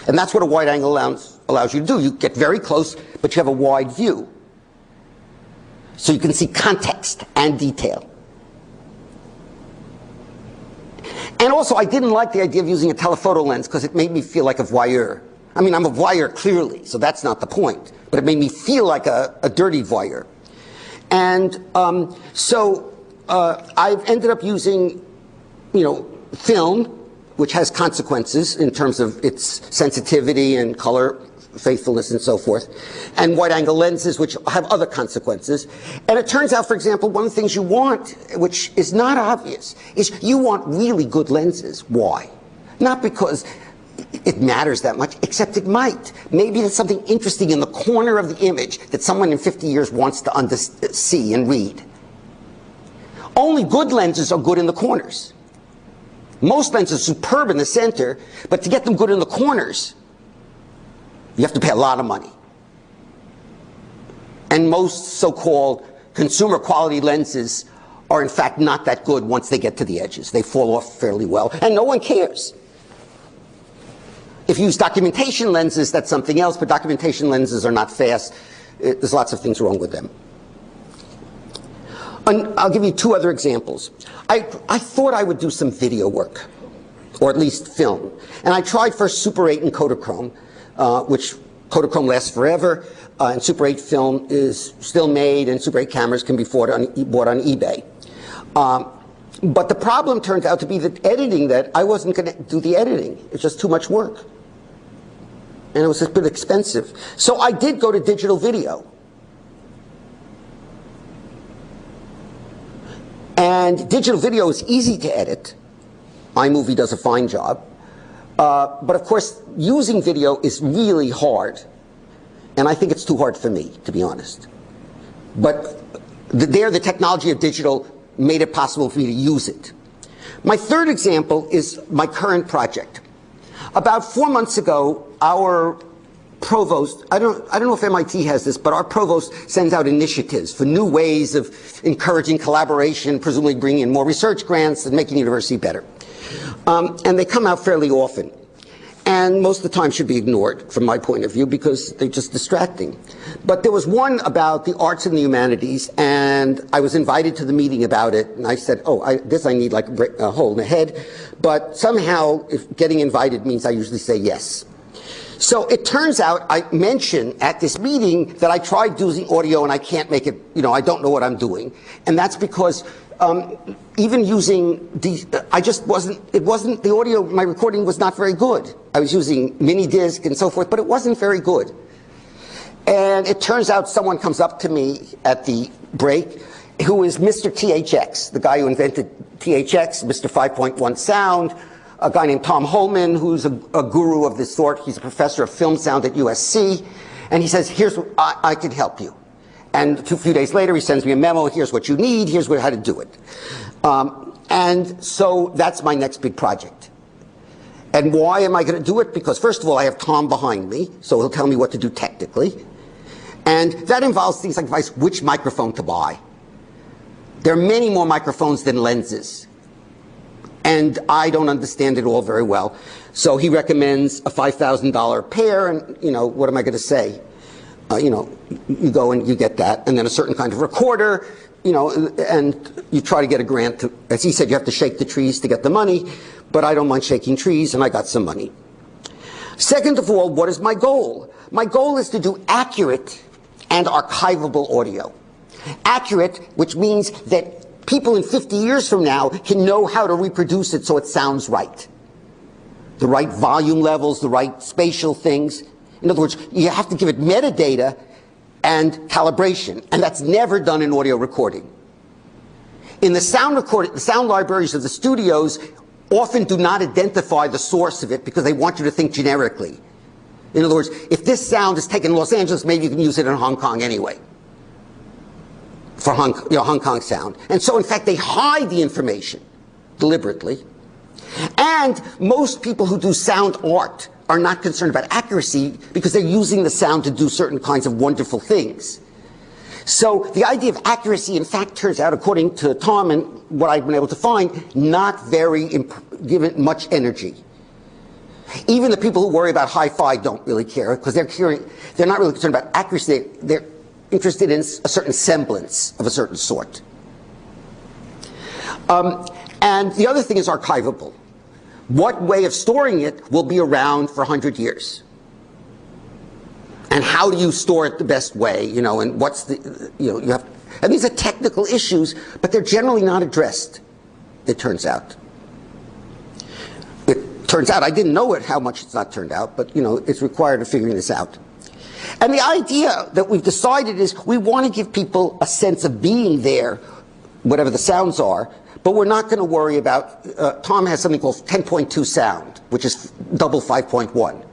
And that's what a wide angle lens allows you to do. You get very close, but you have a wide view. So you can see context and detail. And also, I didn't like the idea of using a telephoto lens because it made me feel like a voyeur. I mean, I'm a voyeur clearly, so that's not the point. But it made me feel like a, a dirty voyeur. And um, so uh, I've ended up using, you know, film, which has consequences in terms of its sensitivity and color faithfulness and so forth, and wide angle lenses, which have other consequences. And it turns out, for example, one of the things you want, which is not obvious, is you want really good lenses. Why? Not because it matters that much, except it might. Maybe there's something interesting in the corner of the image that someone in 50 years wants to see and read. Only good lenses are good in the corners. Most lenses are superb in the center, but to get them good in the corners, you have to pay a lot of money. And most so-called consumer quality lenses are in fact not that good once they get to the edges. They fall off fairly well, and no one cares. If you use documentation lenses, that's something else, but documentation lenses are not fast. It, there's lots of things wrong with them. And I'll give you two other examples. I, I thought I would do some video work, or at least film. And I tried first Super 8 and Kodachrome, uh, which Kodachrome lasts forever, uh, and Super 8 film is still made, and Super 8 cameras can be bought on, bought on eBay. Um, but the problem turned out to be that editing that, I wasn't going to do the editing. It's just too much work. And it was a bit expensive. So I did go to digital video. And digital video is easy to edit. iMovie does a fine job. Uh, but of course, using video is really hard. And I think it's too hard for me, to be honest. But the, there, the technology of digital made it possible for me to use it. My third example is my current project. About four months ago, our provost, I don't, I don't know if MIT has this, but our provost sends out initiatives for new ways of encouraging collaboration, presumably bringing in more research grants and making the university better. Um, and they come out fairly often. And most of the time should be ignored from my point of view because they're just distracting. But there was one about the arts and the humanities and I was invited to the meeting about it and I said, oh, I, this I need like a hole in the head. But somehow if getting invited means I usually say yes. So it turns out I mentioned at this meeting that I tried using audio and I can't make it, you know, I don't know what I'm doing. And that's because um, even using the, I just wasn't, it wasn't, the audio, my recording was not very good. I was using mini disc and so forth, but it wasn't very good. And it turns out someone comes up to me at the break who is Mr. THX, the guy who invented THX, Mr. 5.1 sound, a guy named Tom Holman, who's a, a, guru of this sort. He's a professor of film sound at USC. And he says, here's, I, I can help you. And a few days later, he sends me a memo. Here's what you need. Here's what, how to do it. Um, and so that's my next big project. And why am I going to do it? Because first of all, I have Tom behind me, so he'll tell me what to do technically. And that involves things like advice, which microphone to buy. There are many more microphones than lenses and I don't understand it all very well. So he recommends a $5,000 pair, and you know, what am I going to say? Uh, you know, you go and you get that, and then a certain kind of recorder, you know, and you try to get a grant. To, as he said, you have to shake the trees to get the money, but I don't mind shaking trees, and I got some money. Second of all, what is my goal? My goal is to do accurate and archivable audio. Accurate, which means that people in 50 years from now can know how to reproduce it so it sounds right. The right volume levels, the right spatial things. In other words, you have to give it metadata and calibration, and that's never done in audio recording. In the sound recording, the sound libraries of the studios often do not identify the source of it because they want you to think generically. In other words, if this sound is taken in Los Angeles, maybe you can use it in Hong Kong anyway for Hong, you know, Hong Kong sound. And so, in fact, they hide the information deliberately. And most people who do sound art are not concerned about accuracy because they're using the sound to do certain kinds of wonderful things. So the idea of accuracy, in fact, turns out, according to Tom and what I've been able to find, not very given much energy. Even the people who worry about hi-fi don't really care because they're, they're not really concerned about accuracy. They're, interested in a certain semblance of a certain sort. Um, and the other thing is archivable. What way of storing it will be around for 100 years? And how do you store it the best way? You know, and what's the, you know, you have, and these are technical issues, but they're generally not addressed, it turns out. It turns out, I didn't know it, how much it's not turned out, but, you know, it's required of figuring this out. And the idea that we've decided is we want to give people a sense of being there, whatever the sounds are, but we're not going to worry about, uh, Tom has something called 10.2 sound, which is double 5.1.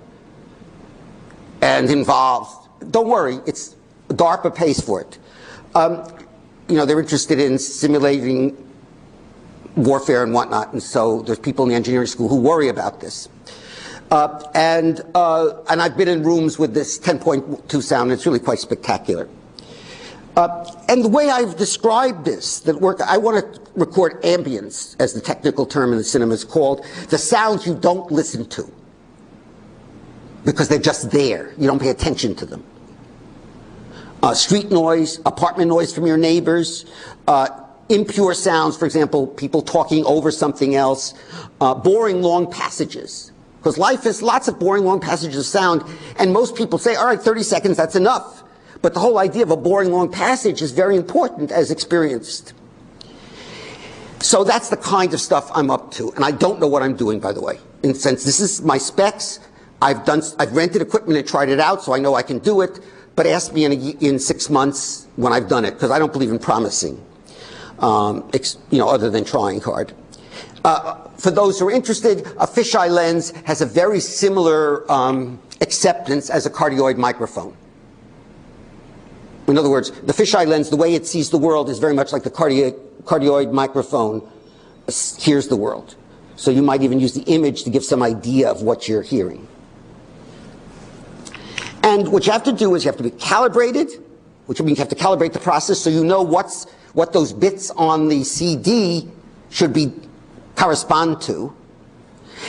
And involves, don't worry, it's DARPA pays for it. Um, you know, they're interested in simulating warfare and whatnot, and so there's people in the engineering school who worry about this. Uh, and, uh, and I've been in rooms with this 10.2 sound, it's really quite spectacular. Uh, and the way I've described this, that work, I want to record ambience, as the technical term in the cinema is called, the sounds you don't listen to. Because they're just there. You don't pay attention to them. Uh, street noise, apartment noise from your neighbors, uh, impure sounds, for example, people talking over something else, uh, boring long passages. Because life is lots of boring long passages of sound, and most people say, all right, 30 seconds, that's enough. But the whole idea of a boring long passage is very important as experienced. So that's the kind of stuff I'm up to. And I don't know what I'm doing, by the way. In the sense, this is my specs. I've done, I've rented equipment and tried it out, so I know I can do it. But ask me in, a, in six months when I've done it, because I don't believe in promising, um, you know, other than trying hard. Uh, for those who are interested, a fisheye lens has a very similar um, acceptance as a cardioid microphone. In other words, the fisheye lens, the way it sees the world is very much like the cardio cardioid microphone hears the world. So you might even use the image to give some idea of what you're hearing. And what you have to do is you have to be calibrated, which means you have to calibrate the process so you know what's, what those bits on the CD should be correspond to.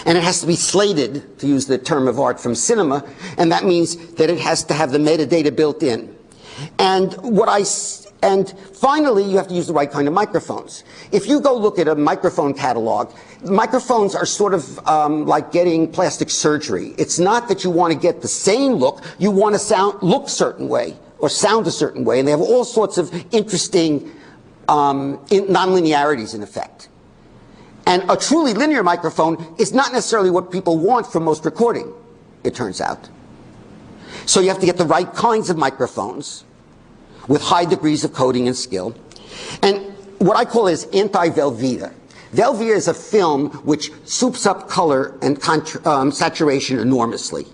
And it has to be slated, to use the term of art from cinema, and that means that it has to have the metadata built in. And what I and finally, you have to use the right kind of microphones. If you go look at a microphone catalog, microphones are sort of um, like getting plastic surgery. It's not that you want to get the same look, you want to sound look certain way or sound a certain way, and they have all sorts of interesting um, in nonlinearities in effect. And a truly linear microphone is not necessarily what people want from most recording, it turns out. So you have to get the right kinds of microphones with high degrees of coding and skill. And what I call is anti-Velveeta. Velveeta is a film which soups up color and um, saturation enormously.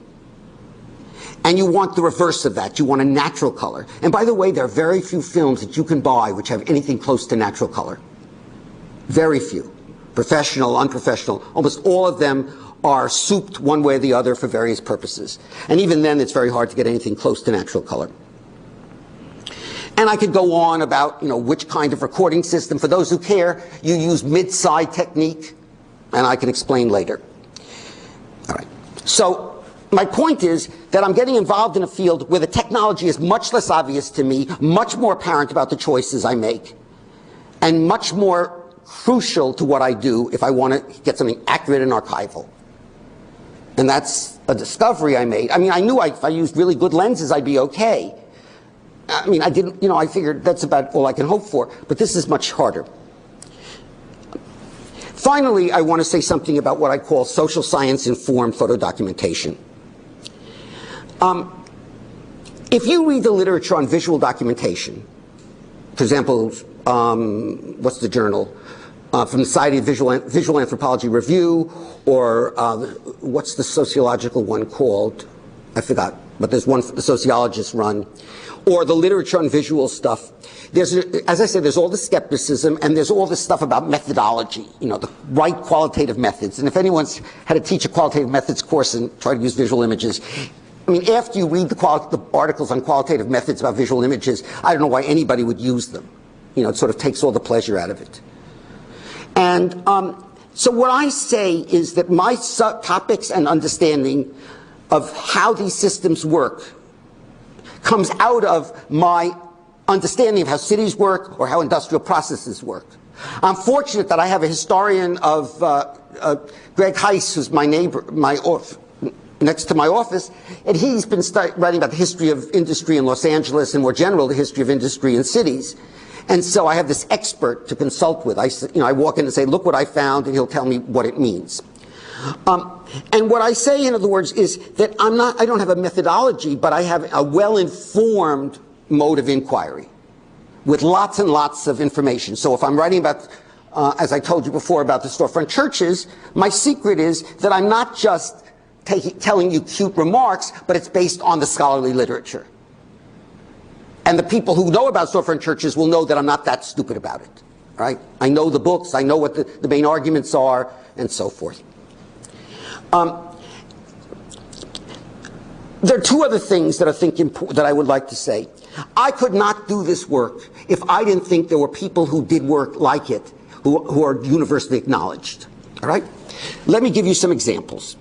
And you want the reverse of that. You want a natural color. And by the way, there are very few films that you can buy which have anything close to natural color. Very few. Professional, unprofessional. Almost all of them are souped one way or the other for various purposes. And even then, it's very hard to get anything close to natural color. And I could go on about, you know, which kind of recording system. For those who care, you use mid-side technique, and I can explain later. All right. So my point is that I'm getting involved in a field where the technology is much less obvious to me, much more apparent about the choices I make, and much more crucial to what I do if I want to get something accurate and archival. And that's a discovery I made. I mean, I knew I, if I used really good lenses, I'd be okay. I mean, I didn't, you know, I figured that's about all I can hope for, but this is much harder. Finally, I want to say something about what I call social science informed photo documentation. Um, if you read the literature on visual documentation, for example, um, what's the journal? Uh, from the Society of Visual, Visual Anthropology Review, or uh, what's the sociological one called? I forgot, but there's one the sociologists run or the literature on visual stuff. There's, as I said, there's all the skepticism and there's all this stuff about methodology, you know, the right qualitative methods. And if anyone's had to teach a qualitative methods course and try to use visual images, I mean, after you read the, the articles on qualitative methods about visual images, I don't know why anybody would use them. You know, it sort of takes all the pleasure out of it. And um, so what I say is that my topics and understanding of how these systems work comes out of my understanding of how cities work or how industrial processes work. I'm fortunate that I have a historian of uh, uh, Greg Hise, who's my neighbor, my next to my office, and he's been writing about the history of industry in Los Angeles and more general the history of industry in cities. And so I have this expert to consult with. I, you know, I walk in and say, look what I found, and he'll tell me what it means. Um, and what I say, in other words, is that I'm not, I don't have a methodology, but I have a well-informed mode of inquiry with lots and lots of information. So if I'm writing about, uh, as I told you before, about the storefront churches, my secret is that I'm not just taking, telling you cute remarks, but it's based on the scholarly literature. And the people who know about storefront churches will know that I'm not that stupid about it. right? I know the books, I know what the, the main arguments are, and so forth. Um, there are two other things that I think impo- that I would like to say. I could not do this work if I didn't think there were people who did work like it, who, who are universally acknowledged. All right? Let me give you some examples.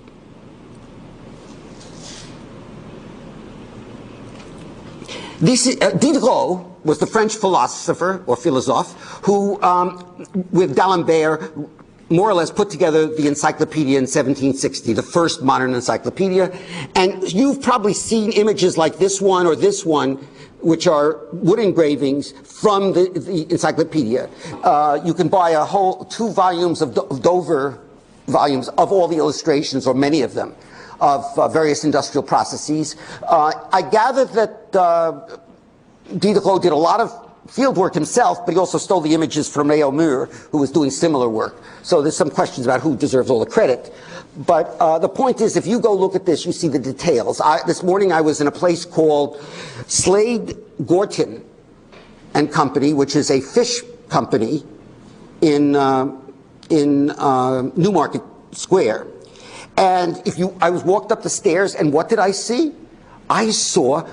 This is, uh, Diderot was the French philosopher or philosophe who, um, with D'Alembert, more or less put together the encyclopedia in 1760, the first modern encyclopedia. And you've probably seen images like this one or this one, which are wood engravings from the, the encyclopedia. Uh, you can buy a whole two volumes of Dover volumes of all the illustrations, or many of them of uh, various industrial processes. Uh, I gather that uh, Diderot did a lot of field work himself, but he also stole the images from Réaumur, who was doing similar work. So there's some questions about who deserves all the credit. But uh, the point is, if you go look at this, you see the details. I, this morning I was in a place called Slade Gorton and Company, which is a fish company in, uh, in uh, Newmarket Square. And if you, I was walked up the stairs, and what did I see? I saw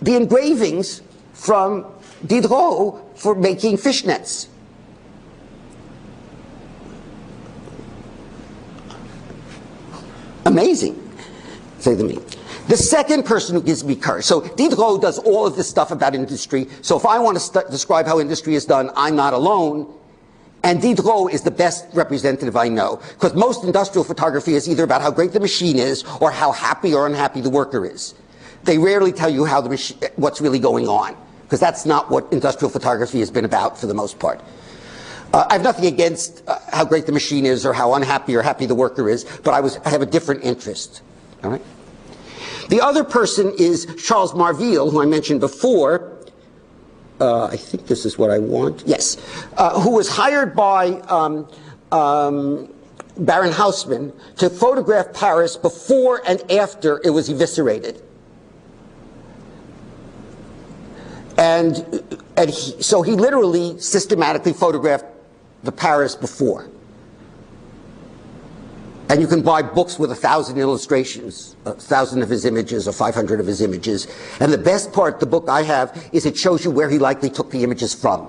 the engravings from Diderot for making fishnets. Amazing, say to me. The second person who gives me courage. So Diderot does all of this stuff about industry. So if I want to describe how industry is done, I'm not alone. And Diderot is the best representative I know. Because most industrial photography is either about how great the machine is or how happy or unhappy the worker is. They rarely tell you how the what's really going on. Because that's not what industrial photography has been about for the most part. Uh, I have nothing against uh, how great the machine is or how unhappy or happy the worker is, but I, was, I have a different interest. All right? The other person is Charles Marville, who I mentioned before. Uh, I think this is what I want. Yes. Uh, who was hired by um, um, Baron Haussmann to photograph Paris before and after it was eviscerated. And, and he, so he literally systematically photographed the Paris before. And you can buy books with a thousand illustrations, a thousand of his images or 500 of his images. And the best part, the book I have, is it shows you where he likely took the images from.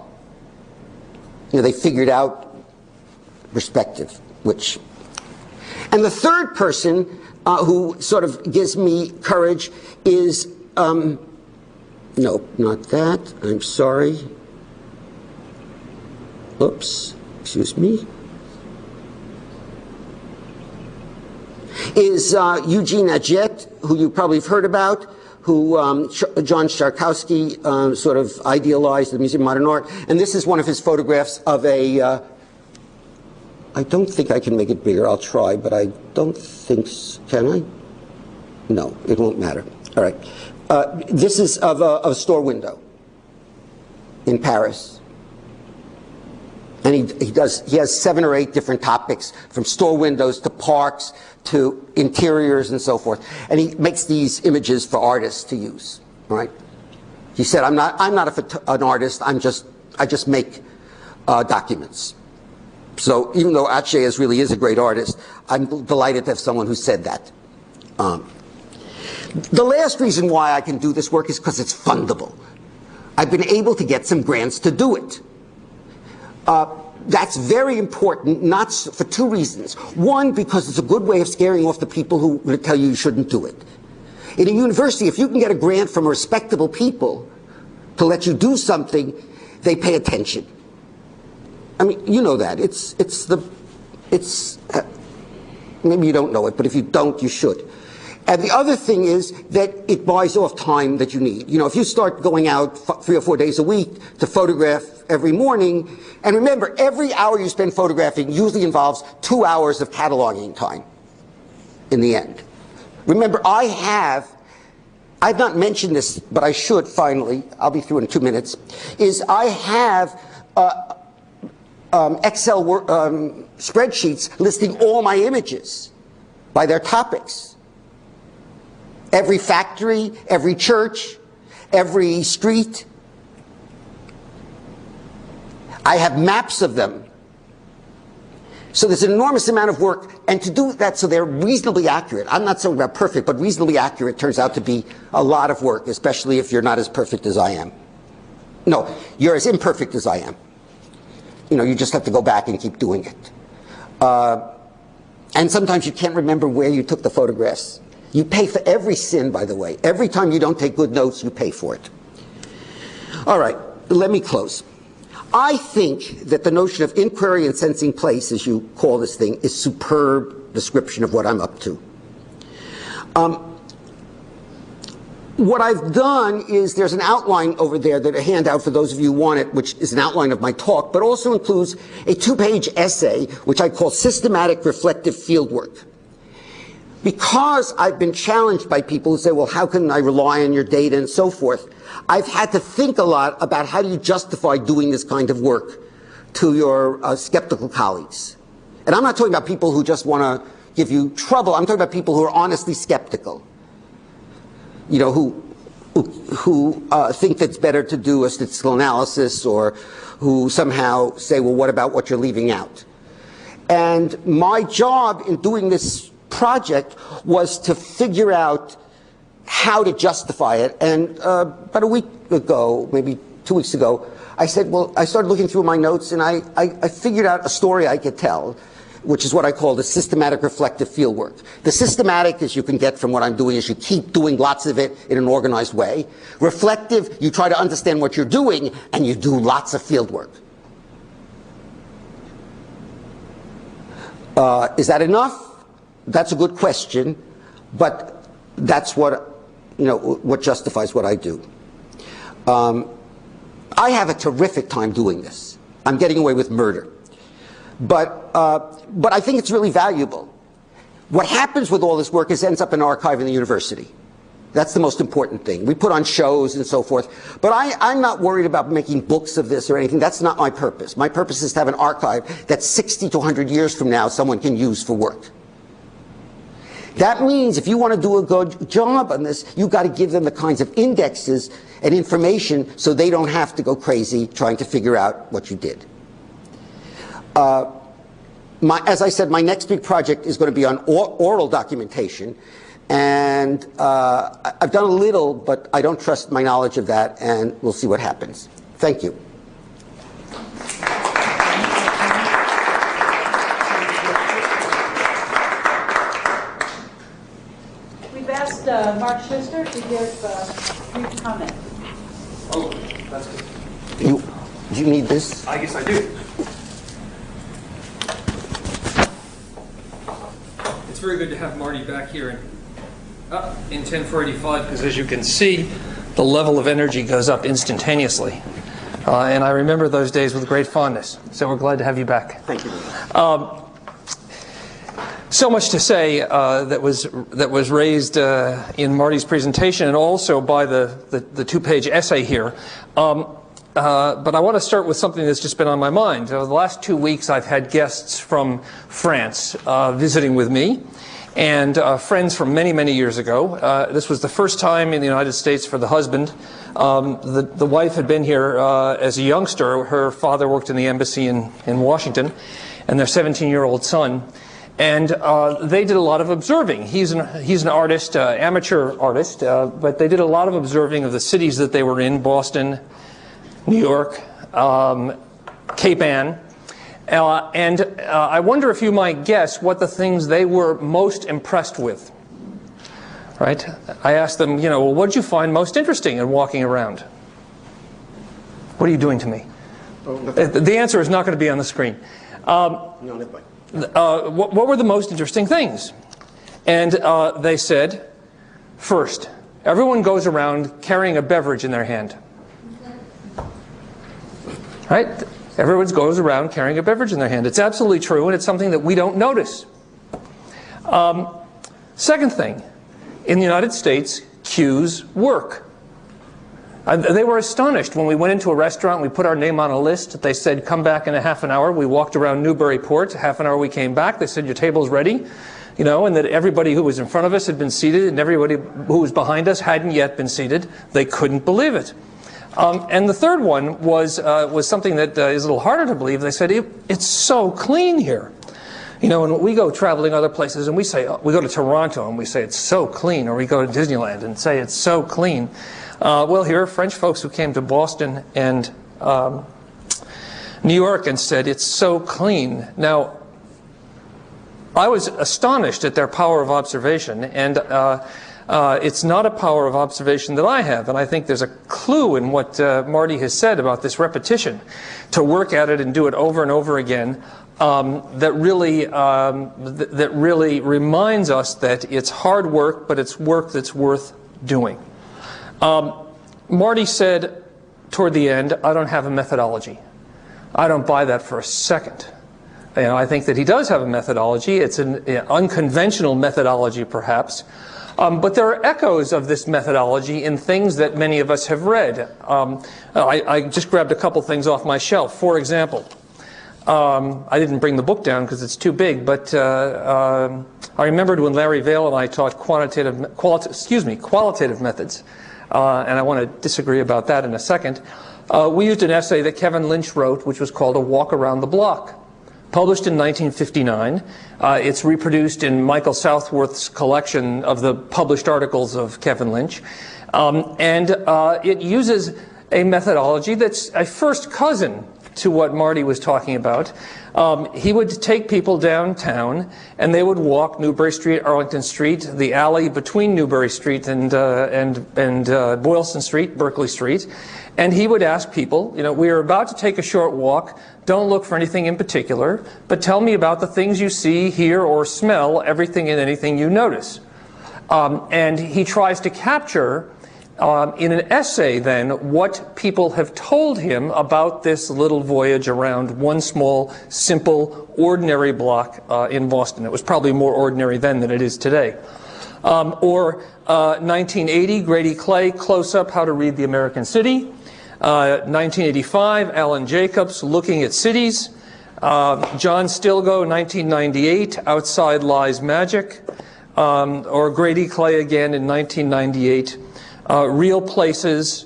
You know, they figured out perspective, which. And the third person uh, who sort of gives me courage is, um, no, not that. I'm sorry. Oops, excuse me. Is uh, Eugene Atget, who you probably have heard about, who um, John Szarkowski uh, sort of idealized the Museum of Modern Art. And this is one of his photographs of a. Uh, I don't think I can make it bigger. I'll try, but I don't think. Can I? No, it won't matter. All right. Uh, this is of a, of a store window in Paris and he, he does he has seven or eight different topics from store windows to parks to interiors and so forth. And he makes these images for artists to use right? He said i'm not i'm not a, an artist. I'm just i just make uh, documents. So even though Atget really is a great artist i'm delighted to have someone who said that. Um, the last reason why i can do this work is because it's fundable. I've been able to get some grants to do it. Uh, that's very important, not for two reasons. One, because it's a good way of scaring off the people who tell you you shouldn't do it. In a university, if you can get a grant from respectable people to let you do something, they pay attention. I mean, you know that. It's, it's the, it's, uh, maybe you don't know it, but if you don't, you should. And the other thing is that it buys off time that you need. You know, if you start going out three or four days a week to photograph every morning, and remember, every hour you spend photographing usually involves two hours of cataloging time in the end. Remember, I have, I've not mentioned this, but I should finally, I'll be through in two minutes, is I have uh, um, Excel um, spreadsheets listing all my images by their topics. Every factory, every church, every street. I have maps of them. So there's an enormous amount of work, and to do that so they're reasonably accurate. I'm not saying about perfect, but reasonably accurate turns out to be a lot of work, especially if you're not as perfect as I am. No, you're as imperfect as I am. You know, you just have to go back and keep doing it. Uh, and sometimes you can't remember where you took the photographs. You pay for every sin, by the way. Every time you don't take good notes, you pay for it. All right, let me close. I think that the notion of inquiry and sensing place, as you call this thing, is superb description of what I'm up to. Um, what I've done is there's an outline over there that a handout for those of you who want it, which is an outline of my talk, but also includes a two-page essay, which I call Systematic Reflective Fieldwork. Because I've been challenged by people who say, well, how can I rely on your data and so forth, I've had to think a lot about how do you justify doing this kind of work to your uh, skeptical colleagues. And I'm not talking about people who just want to give you trouble. I'm talking about people who are honestly skeptical you know, who who uh, think that it's better to do a statistical analysis or who somehow say, well, what about what you're leaving out? And my job in doing this project was to figure out how to justify it. And uh, about a week ago, maybe two weeks ago, I said, well, I started looking through my notes and I, I, I figured out a story I could tell which is what I call the systematic reflective fieldwork. The systematic, as you can get from what I'm doing, is you keep doing lots of it in an organized way. Reflective, you try to understand what you're doing, and you do lots of fieldwork. Uh, is that enough? That's a good question, but that's what, you know, what justifies what I do. Um, I have a terrific time doing this. I'm getting away with murder. But, uh, but I think it's really valuable. What happens with all this work is ends up in an archive in the university. That's the most important thing. We put on shows and so forth. But I, I'm not worried about making books of this or anything. That's not my purpose. My purpose is to have an archive that 60 to 100 years from now someone can use for work. That means if you want to do a good job on this, you've got to give them the kinds of indexes and information so they don't have to go crazy trying to figure out what you did. Uh, my, as I said, my next big project is going to be on or, oral documentation. And uh, I've done a little, but I don't trust my knowledge of that, and we'll see what happens. Thank you. We've asked uh, Mark Schuster to give uh, a brief comment. Oh, that's good. You, do you need this? I guess I do. It's very good to have Marty back here in, uh, in 10485 because as you can see, the level of energy goes up instantaneously. Uh, and I remember those days with great fondness. So we're glad to have you back. Thank you. Um, so much to say uh, that was that was raised uh, in Marty's presentation and also by the, the, the two-page essay here. Um, uh, but I want to start with something that's just been on my mind. Over the last two weeks, I've had guests from France uh, visiting with me, and uh, friends from many, many years ago. Uh, this was the first time in the United States for the husband. Um, the, the wife had been here uh, as a youngster. Her father worked in the embassy in, in Washington, and their 17-year-old son. And uh, they did a lot of observing. He's an, he's an artist, uh, amateur artist, uh, but they did a lot of observing of the cities that they were in, Boston, New York, um, Cape Ann. Uh, and uh, I wonder if you might guess what the things they were most impressed with. Right? I asked them, you know, well, what did you find most interesting in walking around? What are you doing to me? Oh, the answer is not going to be on the screen. Um, uh, what, what, were the most interesting things? And uh, they said, first, everyone goes around carrying a beverage in their hand. Right? Everyone goes around carrying a beverage in their hand. It's absolutely true, and it's something that we don't notice. Um, second thing, in the United States, queues work. Uh, they were astonished when we went into a restaurant, we put our name on a list. They said, come back in a half an hour. We walked around Newburyport. Half an hour we came back. They said, your table's ready. You know, and that everybody who was in front of us had been seated and everybody who was behind us hadn't yet been seated. They couldn't believe it. Um, and the third one was, uh, was something that uh, is a little harder to believe. They said, it, it's so clean here. You know, when we go traveling other places and we say, we go to Toronto and we say it's so clean, or we go to Disneyland and say it's so clean. Uh, well, here are French folks who came to Boston and um, New York and said it's so clean. Now, I was astonished at their power of observation, and uh, uh, it's not a power of observation that I have, and I think there's a clue in what uh, Marty has said about this repetition, to work at it and do it over and over again, um, that really um, th that really reminds us that it's hard work, but it's work that's worth doing. Um, Marty said toward the end, "I don't have a methodology." I don't buy that for a second. Know, I think that he does have a methodology. It's an unconventional methodology, perhaps. Um, but there are echoes of this methodology in things that many of us have read. Um, I, I, just grabbed a couple things off my shelf. For example, um, I didn't bring the book down because it's too big, but uh, um, I remembered when Larry Vale and I taught quantitative, quali excuse me, qualitative methods, uh, and I want to disagree about that in a second. Uh, we used an essay that Kevin Lynch wrote, which was called A Walk Around the Block published in 1959. Uh, it's reproduced in Michael Southworth's collection of the published articles of Kevin Lynch. Um, and uh, it uses a methodology that's a first cousin to what Marty was talking about. Um, he would take people downtown and they would walk Newbury Street, Arlington Street, the alley between Newbury Street and, uh, and, and uh, Boylston Street, Berkeley Street. And he would ask people, you know, we are about to take a short walk. Don't look for anything in particular, but tell me about the things you see, hear, or smell, everything and anything you notice. Um, and he tries to capture um, in an essay then what people have told him about this little voyage around one small, simple, ordinary block uh, in Boston. It was probably more ordinary then than it is today. Um, or uh, 1980, Grady Clay, Close Up, How to Read the American City. 1985, uh, Allan Jacobs, Looking at Cities. Uh, John Stilgoe, 1998, Outside Lies Magic. Um, or Grady Clay again in 1998, uh, Real Places,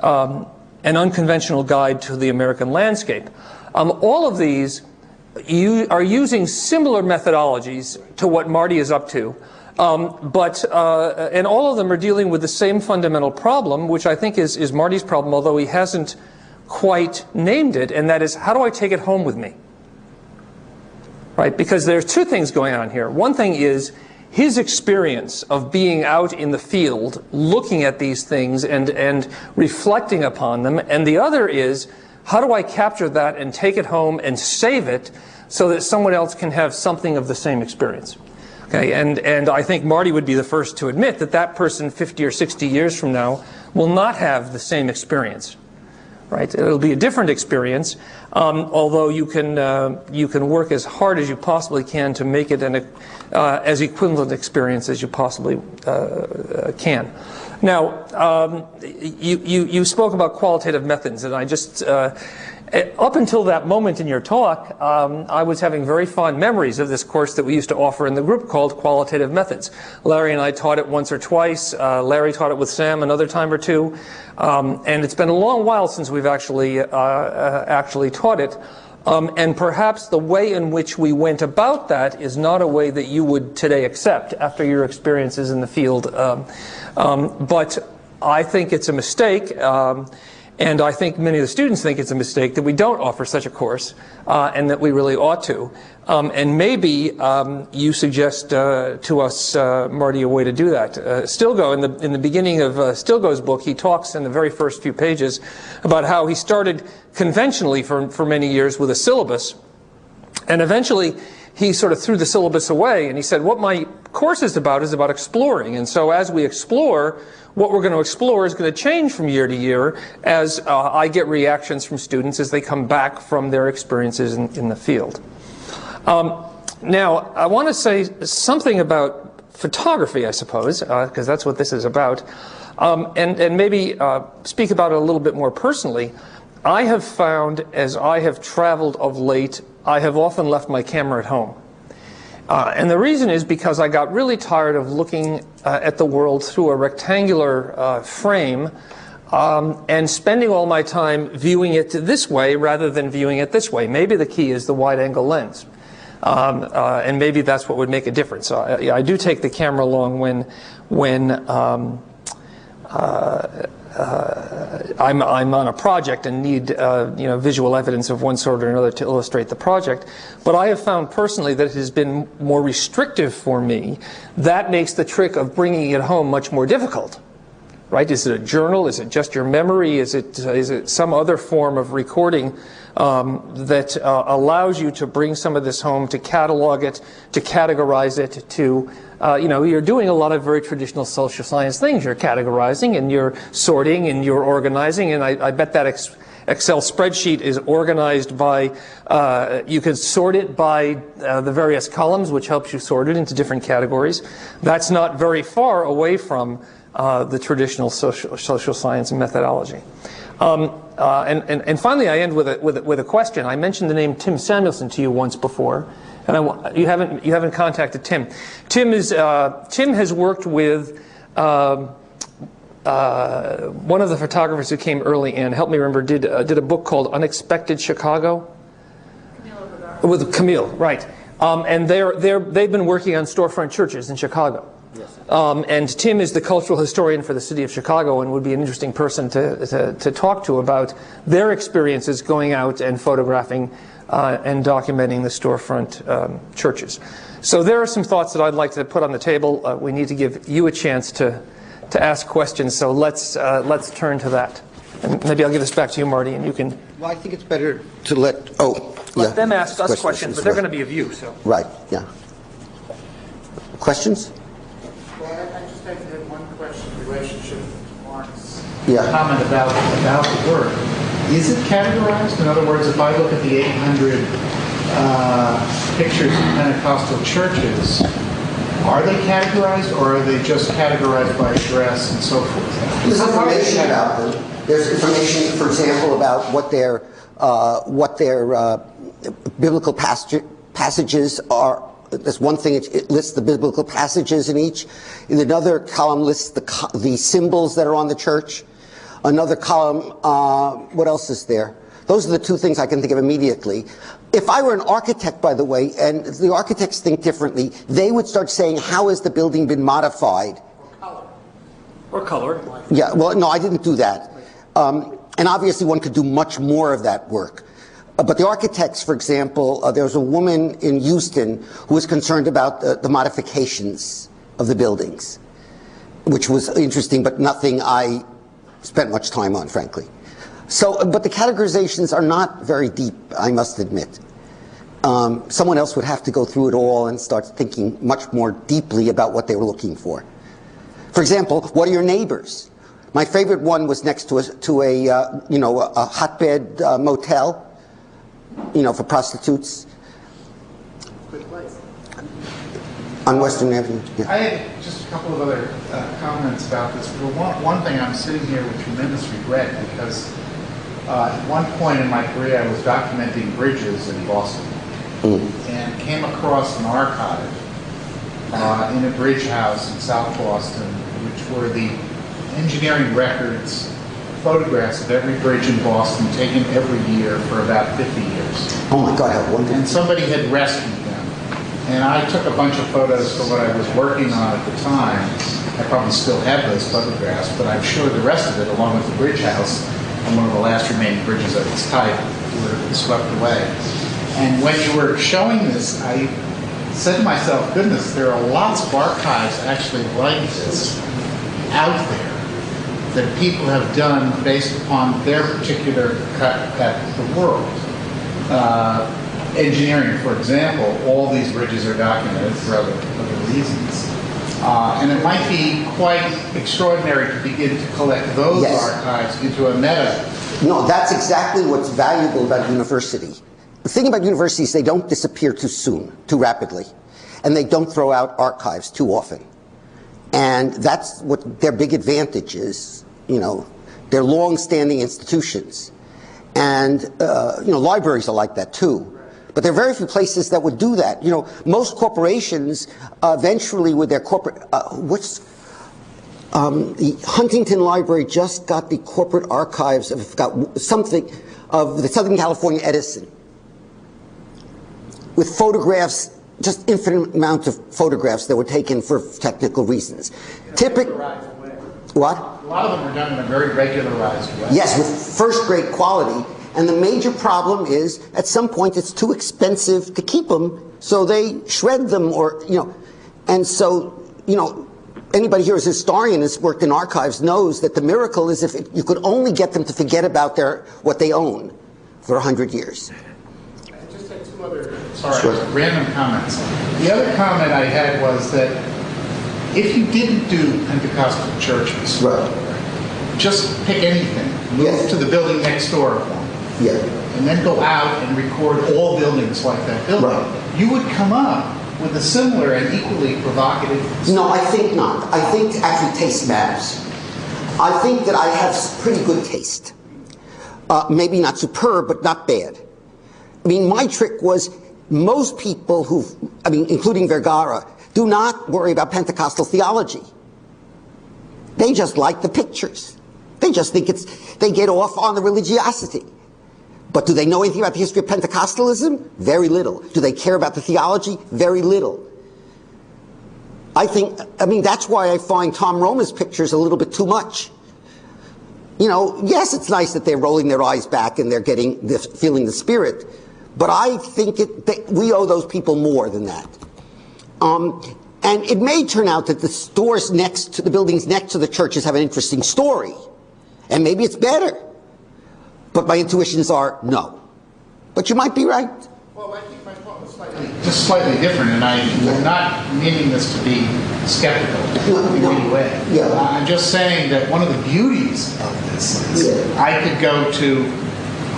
um, An Unconventional Guide to the American Landscape. Um, all of these you are using similar methodologies to what Marty is up to. Um, but, uh, and all of them are dealing with the same fundamental problem, which I think is, is Marty's problem, although he hasn't quite named it, and that is, how do I take it home with me? Right? Because there's two things going on here. One thing is his experience of being out in the field, looking at these things and, and reflecting upon them, and the other is, how do I capture that and take it home and save it so that someone else can have something of the same experience? Okay, and, and I think Marty would be the first to admit that that person 50 or 60 years from now will not have the same experience. Right? It'll be a different experience, um, although you can, uh, you can work as hard as you possibly can to make it an uh, as equivalent experience as you possibly uh, uh can. Now, um, you, you, you spoke about qualitative methods, and I just uh, up until that moment in your talk, um, I was having very fond memories of this course that we used to offer in the group called Qualitative Methods. Larry and I taught it once or twice. Uh, Larry taught it with Sam another time or two. Um, and it's been a long while since we've actually, uh, uh, actually taught it. Um, and perhaps the way in which we went about that is not a way that you would today accept after your experiences in the field. Um, um, but I think it's a mistake. And I think many of the students think it's a mistake that we don't offer such a course uh, and that we really ought to. Um, and maybe um, you suggest uh, to us, uh, Marty, a way to do that. Uh, Stilgoe, in the, in the beginning of uh, Stilgoe's book, he talks in the very first few pages about how he started conventionally for, for many years with a syllabus. And eventually, he sort of threw the syllabus away and he said, what my course is about is about exploring. And so as we explore, what we're going to explore is going to change from year to year as uh, I get reactions from students as they come back from their experiences in, in the field. Um, now, I want to say something about photography, I suppose, because uh, that's what this is about, um, and, and maybe uh, speak about it a little bit more personally. I have found, as I have traveled of late, I have often left my camera at home. Uh, and the reason is because I got really tired of looking uh, at the world through a rectangular uh, frame um, and spending all my time viewing it this way rather than viewing it this way. Maybe the key is the wide angle lens. Um, uh, and maybe that's what would make a difference. I, I do take the camera along when, when um, uh, I'm, I'm on a project and need uh, you know, visual evidence of one sort or another to illustrate the project. But I have found personally that it has been more restrictive for me. That makes the trick of bringing it home much more difficult right? Is it a journal? Is it just your memory? Is it, is it some other form of recording um, that uh, allows you to bring some of this home, to catalog it, to categorize it, to, uh, you know, you're doing a lot of very traditional social science things. You're categorizing and you're sorting and you're organizing, and I, I bet that Excel spreadsheet is organized by, uh, you can sort it by uh, the various columns, which helps you sort it into different categories. That's not very far away from uh, the traditional social, social science methodology. Um, uh, and, and, and, finally, I end with a, with, a, with a question. I mentioned the name Tim Samuelson to you once before, and I, you, haven't, you haven't contacted Tim. Tim, is, uh, Tim has worked with um, uh, one of the photographers who came early and helped me remember, did, uh, did a book called Unexpected Chicago? Camille With Camille, right. Um, and they're, they're, they've been working on storefront churches in Chicago. Um, and Tim is the cultural historian for the city of Chicago and would be an interesting person to, to, to talk to about their experiences going out and photographing uh, and documenting the storefront um, churches. So there are some thoughts that I'd like to put on the table. Uh, we need to give you a chance to, to ask questions, so let's, uh, let's turn to that. And maybe I'll give this back to you, Marty, and you can... Well, I think it's better to let, oh, Let yeah. them ask us questions, questions, but they're right. going to be of you, so... Right, yeah. Questions? Well, I I just have one question in relationship to Mark's Yeah. comment about, about the work. Is it categorized? In other words, if I look at the 800 uh, pictures of Pentecostal churches, are they categorized or are they just categorized by address and so forth? There's information about them. There's information, for example, about what their uh, what their uh, biblical passage, passages are. That's one thing. It, it lists the biblical passages in each. In another column lists the the symbols that are on the church. Another column. Uh, what else is there? Those are the two things I can think of immediately. If I were an architect, by the way, and the architects think differently, they would start saying, "How has the building been modified?" Or color. Or color. Yeah, well, no, I didn't do that. Um, and obviously, one could do much more of that work. Uh, but the architects, for example, uh, there was a woman in Houston who was concerned about the, the modifications of the buildings, which was interesting, but nothing I spent much time on, frankly. So, but the categorizations are not very deep, I must admit. Um, someone else would have to go through it all and start thinking much more deeply about what they were looking for. For example, what are your neighbors? My favorite one was next to a, to a uh, you know, a, a hotbed uh, motel, you know, for prostitutes on Western Avenue. Yeah. I had just a couple of other uh, comments about this. But one, one thing, I'm sitting here with tremendous regret because uh, at one point in my career, I was documenting bridges in Boston and came across an archive uh, in a bridge house in South Boston, which were the engineering records, photographs of every bridge in Boston taken every year for about 50 years Oh my God, how wonderful. and somebody had rescued. And I took a bunch of photos for what I was working on at the time. I probably still have those photographs, but I'm sure the rest of it, along with the bridge house and one of the last remaining bridges of its type, were swept away. And when you were showing this, I said to myself, goodness, there are lots of archives actually like this out there that people have done based upon their particular cut at the world. Uh, engineering, for example, all these bridges are documented for other, other reasons. Uh, and it might be quite extraordinary to begin to collect those Yes. archives into a meta. No, that's exactly what's valuable about university. The thing about universities, they don't disappear too soon, too rapidly, and they don't throw out archives too often. And that's what their big advantage is. You know, they're long-standing institutions, and uh, you know, libraries are like that too. But there are very few places that would do that. You know, most corporations uh, eventually, with their corporate, uh, what's Um, the Huntington Library just got the corporate archives of got something of the Southern California Edison with photographs, just infinite amounts of photographs that were taken for technical reasons. Typic, what? A lot of them are done in a very regularized way. Yes, with first rate quality. And the major problem is at some point it's too expensive to keep them, so they shred them or, you know, and so, you know, anybody here who's a historian has worked in archives knows that the miracle is if it, you could only get them to forget about their what they own for a hundred years. I just had two other, sorry, random comments. The other comment I had was that if you didn't do Pentecostal churches, just pick anything, move Yes. to the building next door, Yeah. and then go out and record all buildings like that building, Right. you would come up with a similar and equally provocative. No, I think not. I think actually taste matters. I think that I have pretty good taste. Uh, maybe not superb, but not bad. I mean, my trick was most people who, I mean, including Vergara, do not worry about Pentecostal theology. They just like the pictures. They just think it's, they get off on the religiosity. But do they know anything about the history of Pentecostalism? Very little. Do they care about the theology? Very little. I think, I mean, that's why I find Tom Roma's pictures a little bit too much. You know, yes, it's nice that they're rolling their eyes back and they're getting, the, feeling the spirit, but I think it, they, we owe those people more than that. Um, and it may turn out that the stores next to the buildings next to the churches have an interesting story, and maybe it's better. But my intuitions are no. But you might be right. Well, I think my thought was slightly, just slightly different, and I'm not meaning this to be skeptical in any way. Yeah. I'm just saying that one of the beauties of this is Yeah. I could go to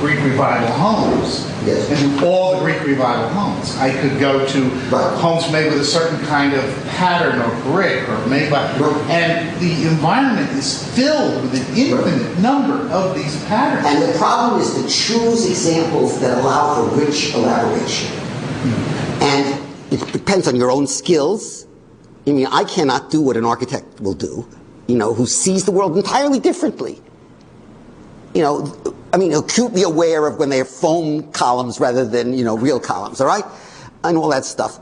Greek revival homes Yes. and do all the Greek revival homes. I could go to Right. homes made with a certain kind of pattern or brick or made by, Right. and the environment is filled with an infinite number of these patterns. And the problem is to choose examples that allow for rich elaboration. Hmm. And it depends on your own skills. I mean, I cannot do what an architect will do, you know, who sees the world entirely differently. You know, I mean, acutely aware of when they have foam columns rather than, you know, real columns, all right? And all that stuff.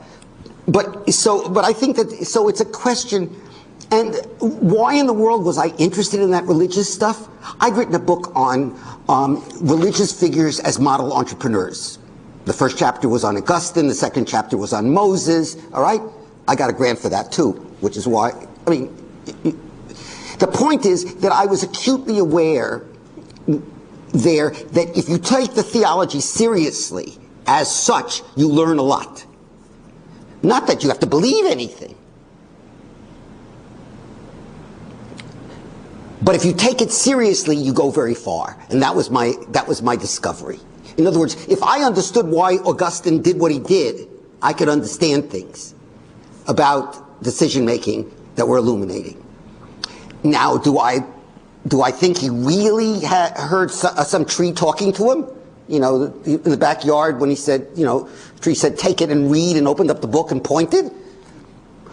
But so, but I think that, so it's a question, and why in the world was I interested in that religious stuff? I'd written a book on um, religious figures as model entrepreneurs. The first chapter was on Augustine, the second chapter was on Moses, all right? I got a grant for that too, which is why, I mean, the point is that I was acutely aware there that if you take the theology seriously as such, you learn a lot. Not that you have to believe anything. But if you take it seriously, you go very far. And that was my, that was my discovery. In other words, if I understood why Augustine did what he did, I could understand things about decision making that were illuminating. Now, do I, do I think he really heard so, uh, some tree talking to him? You know, in the backyard when he said, you know, tree said, take it and read and opened up the book and pointed?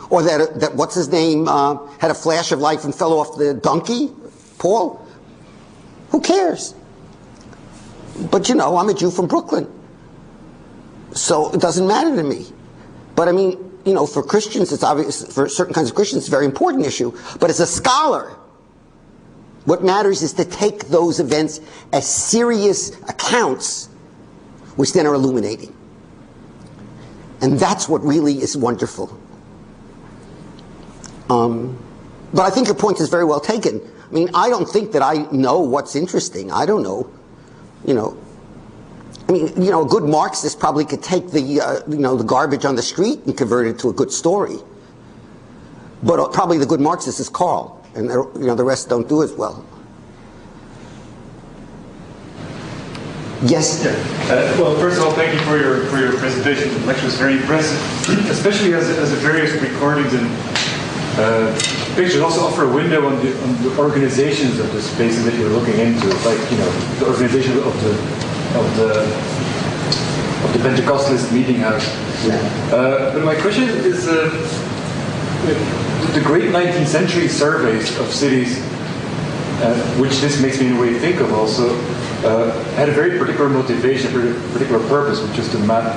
Or that, that what's his name, uh, had a flash of life and fell off the donkey? Paul? Who cares? But you know, I'm a Jew from Brooklyn. So it doesn't matter to me. But I mean, you know, for Christians, it's obvious, for certain kinds of Christians, it's a very important issue. But as a scholar, what matters is to take those events as serious accounts, which then are illuminating. And that's what really is wonderful. Um, but I think your point is very well taken. I mean, I don't think that I know what's interesting. I don't know. You know, I mean, you know, a good Marxist probably could take the, uh, you know, the garbage on the street and convert it to a good story. But uh, probably the good Marxist is Karl, and uh, you know, the rest don't do as well. Yes. Uh, well, first of all, thank you for your for your presentation. The lecture was very impressive, especially as, as the various recordings and uh, pictures also offer a window on the, on the organizations of the spaces that you're looking into. Like you know the organization of the of the of the Pentecostalist meeting house. Yeah. Uh, but my question is, uh, the great 19th century surveys of cities, uh, which this makes me in a way think of also, uh, had a very particular motivation, a particular purpose, which is to map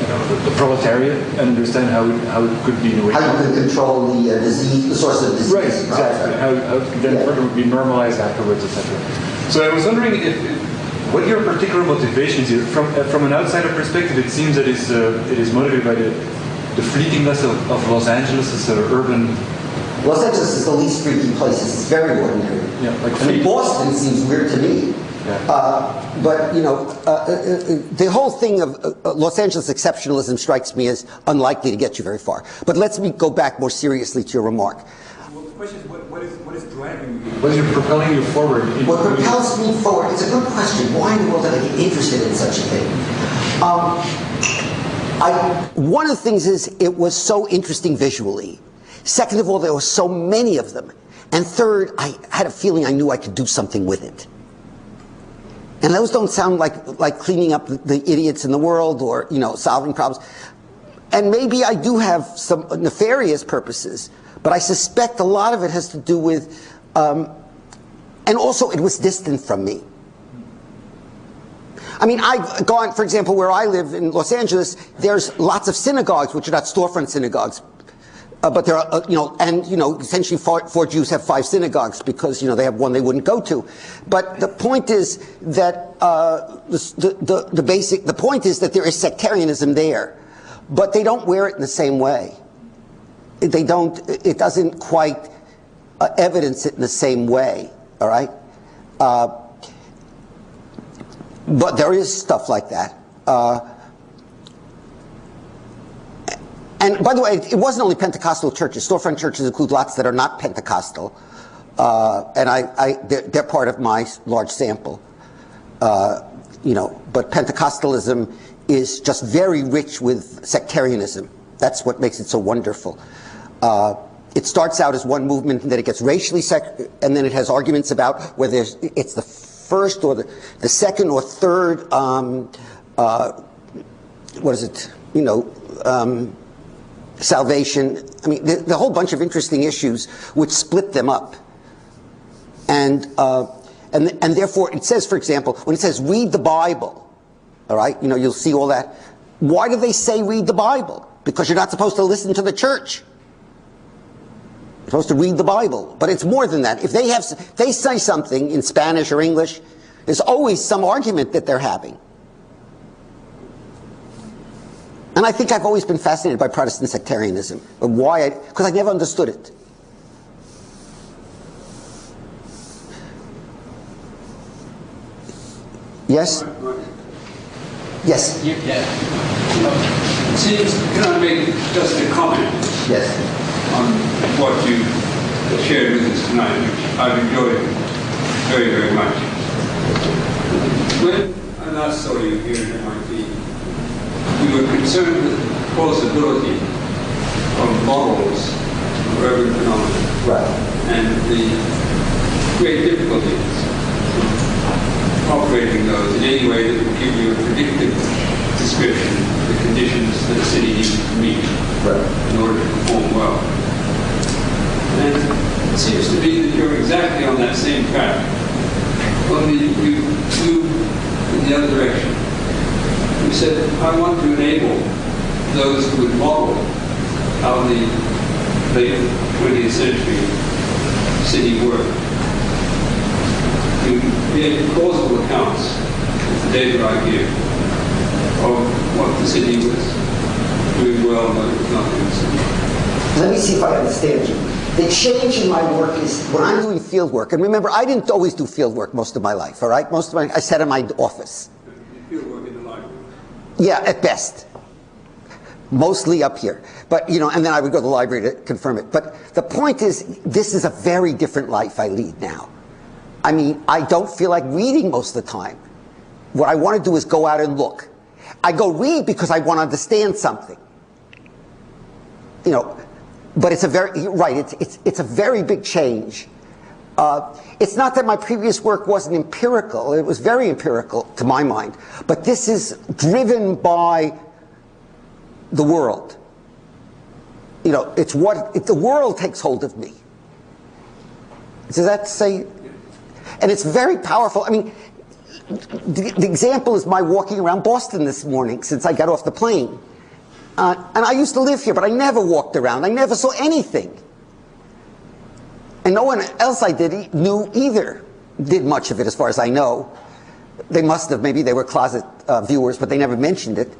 you know, the, the proletariat and understand how it, how it could be in a way. How you can control the uh, disease, the source of disease. Right, exactly. How, how it could then Yeah. further be normalized afterwards, etc. So I was wondering if, if what your particular motivations here. From uh, from an outsider perspective, it seems that it's, uh, it is motivated by the the fleetingness of, of Los Angeles as an urban. Los Angeles is the least freaky place. It's very ordinary. Yeah, like I mean. Boston seems weird to me. Yeah. Uh, but you know, uh, uh, uh, the whole thing of uh, uh, Los Angeles exceptionalism strikes me as unlikely to get you very far. But let's me go back more seriously to your remark. Well, the question is, what, what is what is driving you? What is propelling you forward? in- What propels me forward? It's a good question. Why in the world did I get interested in such a thing? Um, I, one of the things is it was so interesting visually. Second of all, there were so many of them. And third, I had a feeling I knew I could do something with it. And those don't sound like, like cleaning up the, idiots in the world or, you know, solving problems. And maybe I do have some nefarious purposes, but I suspect a lot of it has to do with, um, and also it was distant from me. I mean, I've gone, for example, where I live in Los Angeles, there's lots of synagogues, which are not storefront synagogues. Uh, but there are, uh, you know, and, you know, essentially four, four Jews have five synagogues because, you know, they have one they wouldn't go to. But the point is that, uh, the, the, the basic, the point is that there is sectarianism there. But they don't wear it in the same way. They don't, it doesn't quite uh, evidence it in the same way, all right? Uh, but there is stuff like that. Uh, and by the way, it wasn't only Pentecostal churches. Storefront churches include lots that are not Pentecostal. Uh, and I, I, they're, they're part of my large sample. Uh, you know, but Pentecostalism is just very rich with sectarianism. That's what makes it so wonderful. Uh, it starts out as one movement, and then it gets racially sec, and then it has arguments about whether it's the first or the, the second or third. Um, uh, what is it? You know, um, salvation. I mean, the, the whole bunch of interesting issues which split them up. And, uh, and, and therefore, it says, for example, when it says read the Bible, all right, you know, you'll see all that. Why do they say read the Bible? Because you're not supposed to listen to the church. Supposed to read the Bible. But it's more than that. If they have, if they say something in Spanish or English, there's always some argument that they're having. And I think I've always been fascinated by Protestant sectarianism. But why? Because I never understood it. Yes? Yes. Yeah. It seems, can I make just a comment Yes. on what you shared with us tonight, which I've enjoyed very, very much. When I last saw you here at MIT, you were concerned with the plausibility of models of urban phenomena Right. and the great difficulties of operating those in any way that would give you a predictive description of the conditions that a city needs to meet Right. in order to perform well. And it seems to me that you're exactly on that same track. Only you moved in the other direction. You said, I want to enable those who would model how the late 20th century city worked to create plausible accounts of the data I give of what the city was doing well and what it was not doing so well. Let me see if I understand you. The change in my work is when I'm doing field work, and remember, I didn't always do field work most of my life, all right? Most of my, I sat in my office. You feel work in the library. Yeah, at best. Mostly up here. But, you know, and then I would go to the library to confirm it. But the point is, this is a very different life I lead now. I mean, I don't feel like reading most of the time. What I want to do is go out and look. I go read because I want to understand something. You know, but it's a very, right, it's, it's, it's a very big change. Uh, it's not that my previous work wasn't empirical, it was very empirical to my mind, but this is driven by the world. you know, it's what, it, the world takes hold of me. Does that say? And it's very powerful. I mean, the, the example is my walking around Boston this morning since I got off the plane. Uh, and I used to live here, but I never walked around. I never saw anything. And no one else I did knew either, did much of it as far as I know. They must have, maybe they were closet uh, viewers, but they never mentioned it.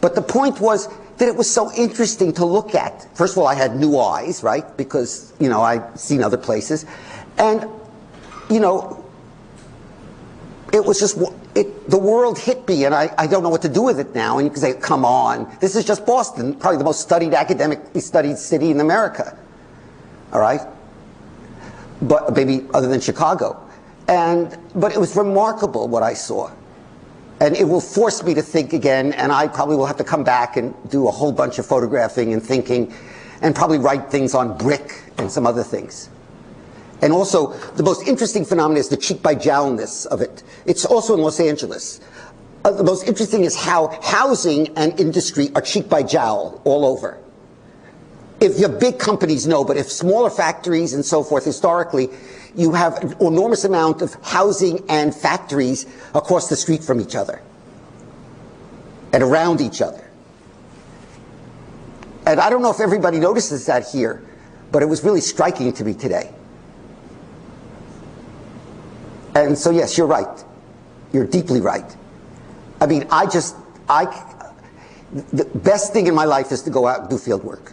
But the point was that it was so interesting to look at. First of all, I had new eyes, right? Because, you know, I'd seen other places. And, you know, it was just, it, the world hit me and I, I don't know what to do with it now. And you can say, come on, this is just Boston, probably the most studied, academically studied city in America. All right? But maybe other than Chicago. And, but it was remarkable what I saw. And it will force me to think again, and I probably will have to come back and do a whole bunch of photographing and thinking, and probably write things on brick and some other things. And also, the most interesting phenomenon is the cheek by jowlness of it. It's also in Los Angeles. Uh, the most interesting is how housing and industry are cheek by jowl all over. If your big companies know, but if smaller factories and so forth, historically, you have an enormous amount of housing and factories across the street from each other and around each other. And I don't know if everybody notices that here, but it was really striking to me today. And so, yes, you're right. You're deeply right. I mean, I just, I, the best thing in my life is to go out and do field work.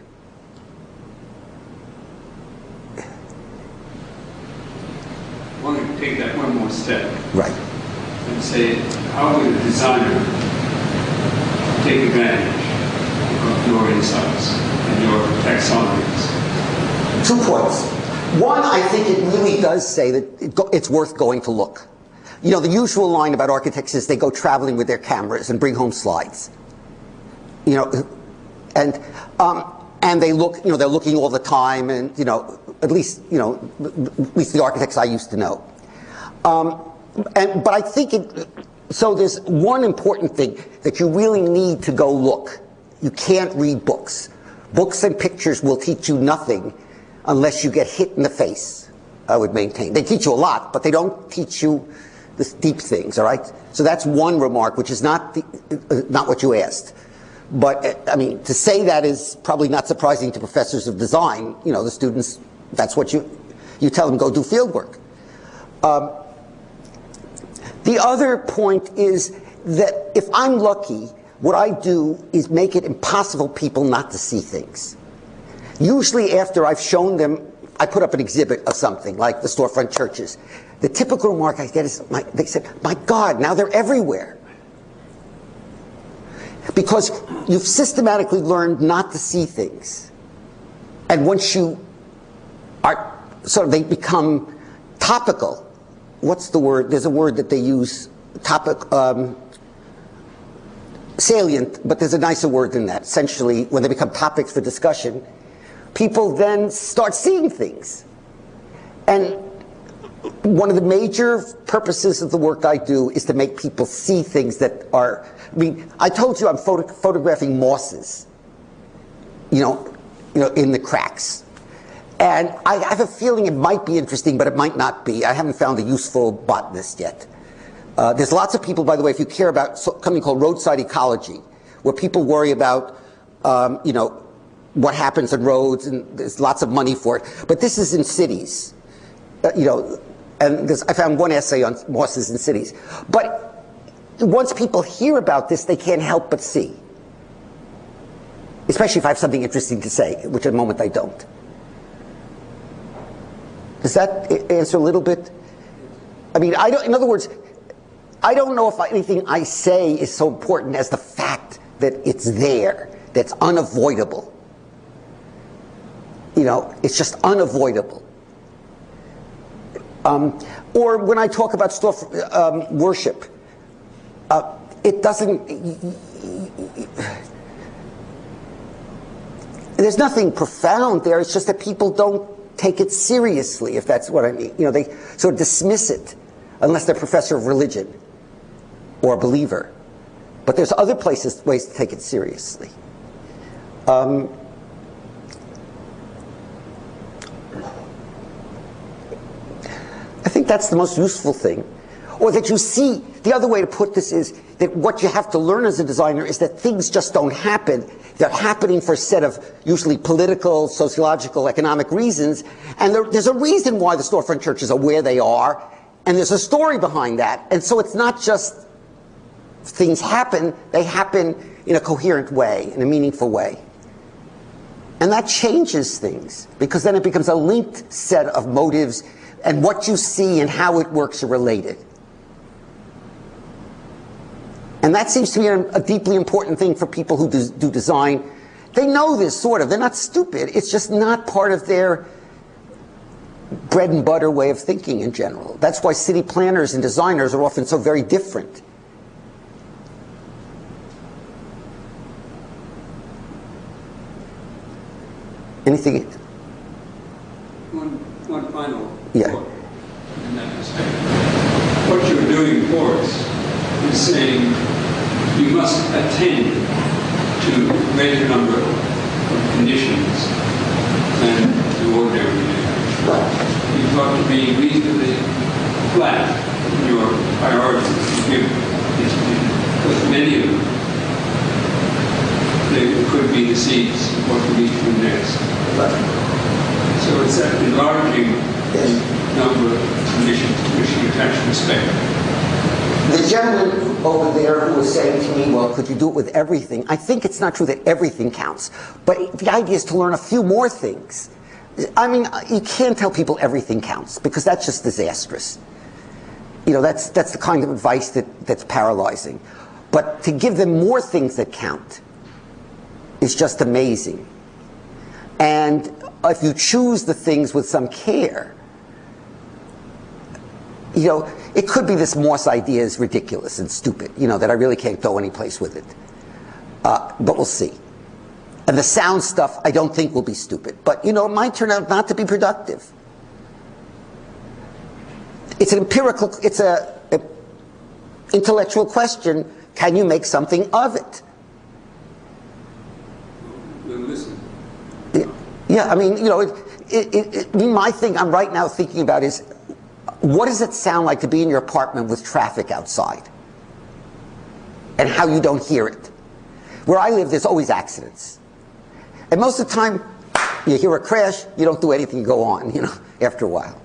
I want to take that one more step Right. and say, how would a designer take advantage of your insights and your taxonomies? Two points. One, I think it really does say that it go, it's worth going to look. You know, the usual line about architects is they go traveling with their cameras and bring home slides. You know, and um, and they look, you know, they're looking all the time, and you know, at least you know, at least the architects I used to know. Um, and but I think it. So there's one important thing that you really need to go look. You can't read books. Books and pictures will teach you nothing unless you get hit in the face, I would maintain. They teach you a lot, but they don't teach you the deep things, all right? So that's one remark, which is not, the, uh, not what you asked. But, uh, I mean, to say that is probably not surprising to professors of design. You know, the students, that's what you, you tell them, go do field work. Um, the other point is that if I'm lucky, what I do is make it impossible people not to see things. Usually after I've shown them, I put up an exhibit of something, like the storefront churches. The typical remark I get is, my, they said, my God, now they're everywhere. Because you've systematically learned not to see things. And once you are, sort of, they become topical. What's the word? There's a word that they use, topic, um, salient, but there's a nicer word than that. Essentially, when they become topics for discussion, people then start seeing things. And one of the major purposes of the work I do is to make people see things that are, I mean, I told you I'm photo photographing mosses, you know, you know, in the cracks. And I have a feeling it might be interesting, but it might not be. I haven't found a useful botanist yet. Uh, there's lots of people, by the way, if you care about something called roadside ecology, where people worry about, um, you know, what happens on roads, and there's lots of money for it. But this is in cities, uh, you know, and I found one essay on mosses in cities. But once people hear about this, they can't help but see. Especially if I have something interesting to say, which at the moment I don't. Does that answer a little bit? I mean, I don't, in other words, I don't know if anything I say is so important as the fact that it's there, that's unavoidable. You know, it's just unavoidable. Um, or when I talk about stuff, um, worship, uh, it doesn't. There's nothing profound there. It's just that people don't take it seriously, if that's what I mean. You know, they sort of dismiss it unless they're a professor of religion or a believer. But there's other places, ways to take it seriously. Um, that's the most useful thing. Or that you see, the other way to put this is that what you have to learn as a designer is that things just don't happen. They're happening for a set of usually political, sociological, economic reasons. And there, there's a reason why the storefront churches are where they are. And there's a story behind that. And so it's not just things happen, they happen in a coherent way, in a meaningful way. And that changes things because then it becomes a linked set of motives and what you see and how it works are related. And that seems to be a, deeply important thing for people who do, do design. They know this, sort of. They're not stupid. It's just not part of their bread and butter way of thinking in general. That's why city planners and designers are often so very different. Anything? One, one final Yeah. in that respect. What you're doing for us is saying you must attend to a greater number of conditions than the ordinary conditions. You've got to be reasonably flat in your priorities you give these because many of them they could be the seeds of what we need to do next. So it's that enlarging the number of conditions to which you attach respect. The gentleman over there who was saying to me, well, could you do it with everything? I think it's not true that everything counts, but the idea is to learn a few more things. I mean, you can't tell people everything counts because that's just disastrous. You know, that's, that's the kind of advice that, that's paralyzing. But to give them more things that count is just amazing. And if you choose the things with some care, you know, it could be this moss idea is ridiculous and stupid, you know, that I really can't go anyplace with it. Uh, but we'll see. And the sound stuff, I don't think will be stupid. But, you know, it might turn out not to be productive. It's an empirical, it's a, a intellectual question. Can you make something of it? We'll listen. Yeah, I mean, you know, it, it, it, my thing I'm right now thinking about is what does it sound like to be in your apartment with traffic outside? And how you don't hear it. Where I live, there's always accidents. And most of the time, you hear a crash, you don't do anything, you go on, you know, after a while.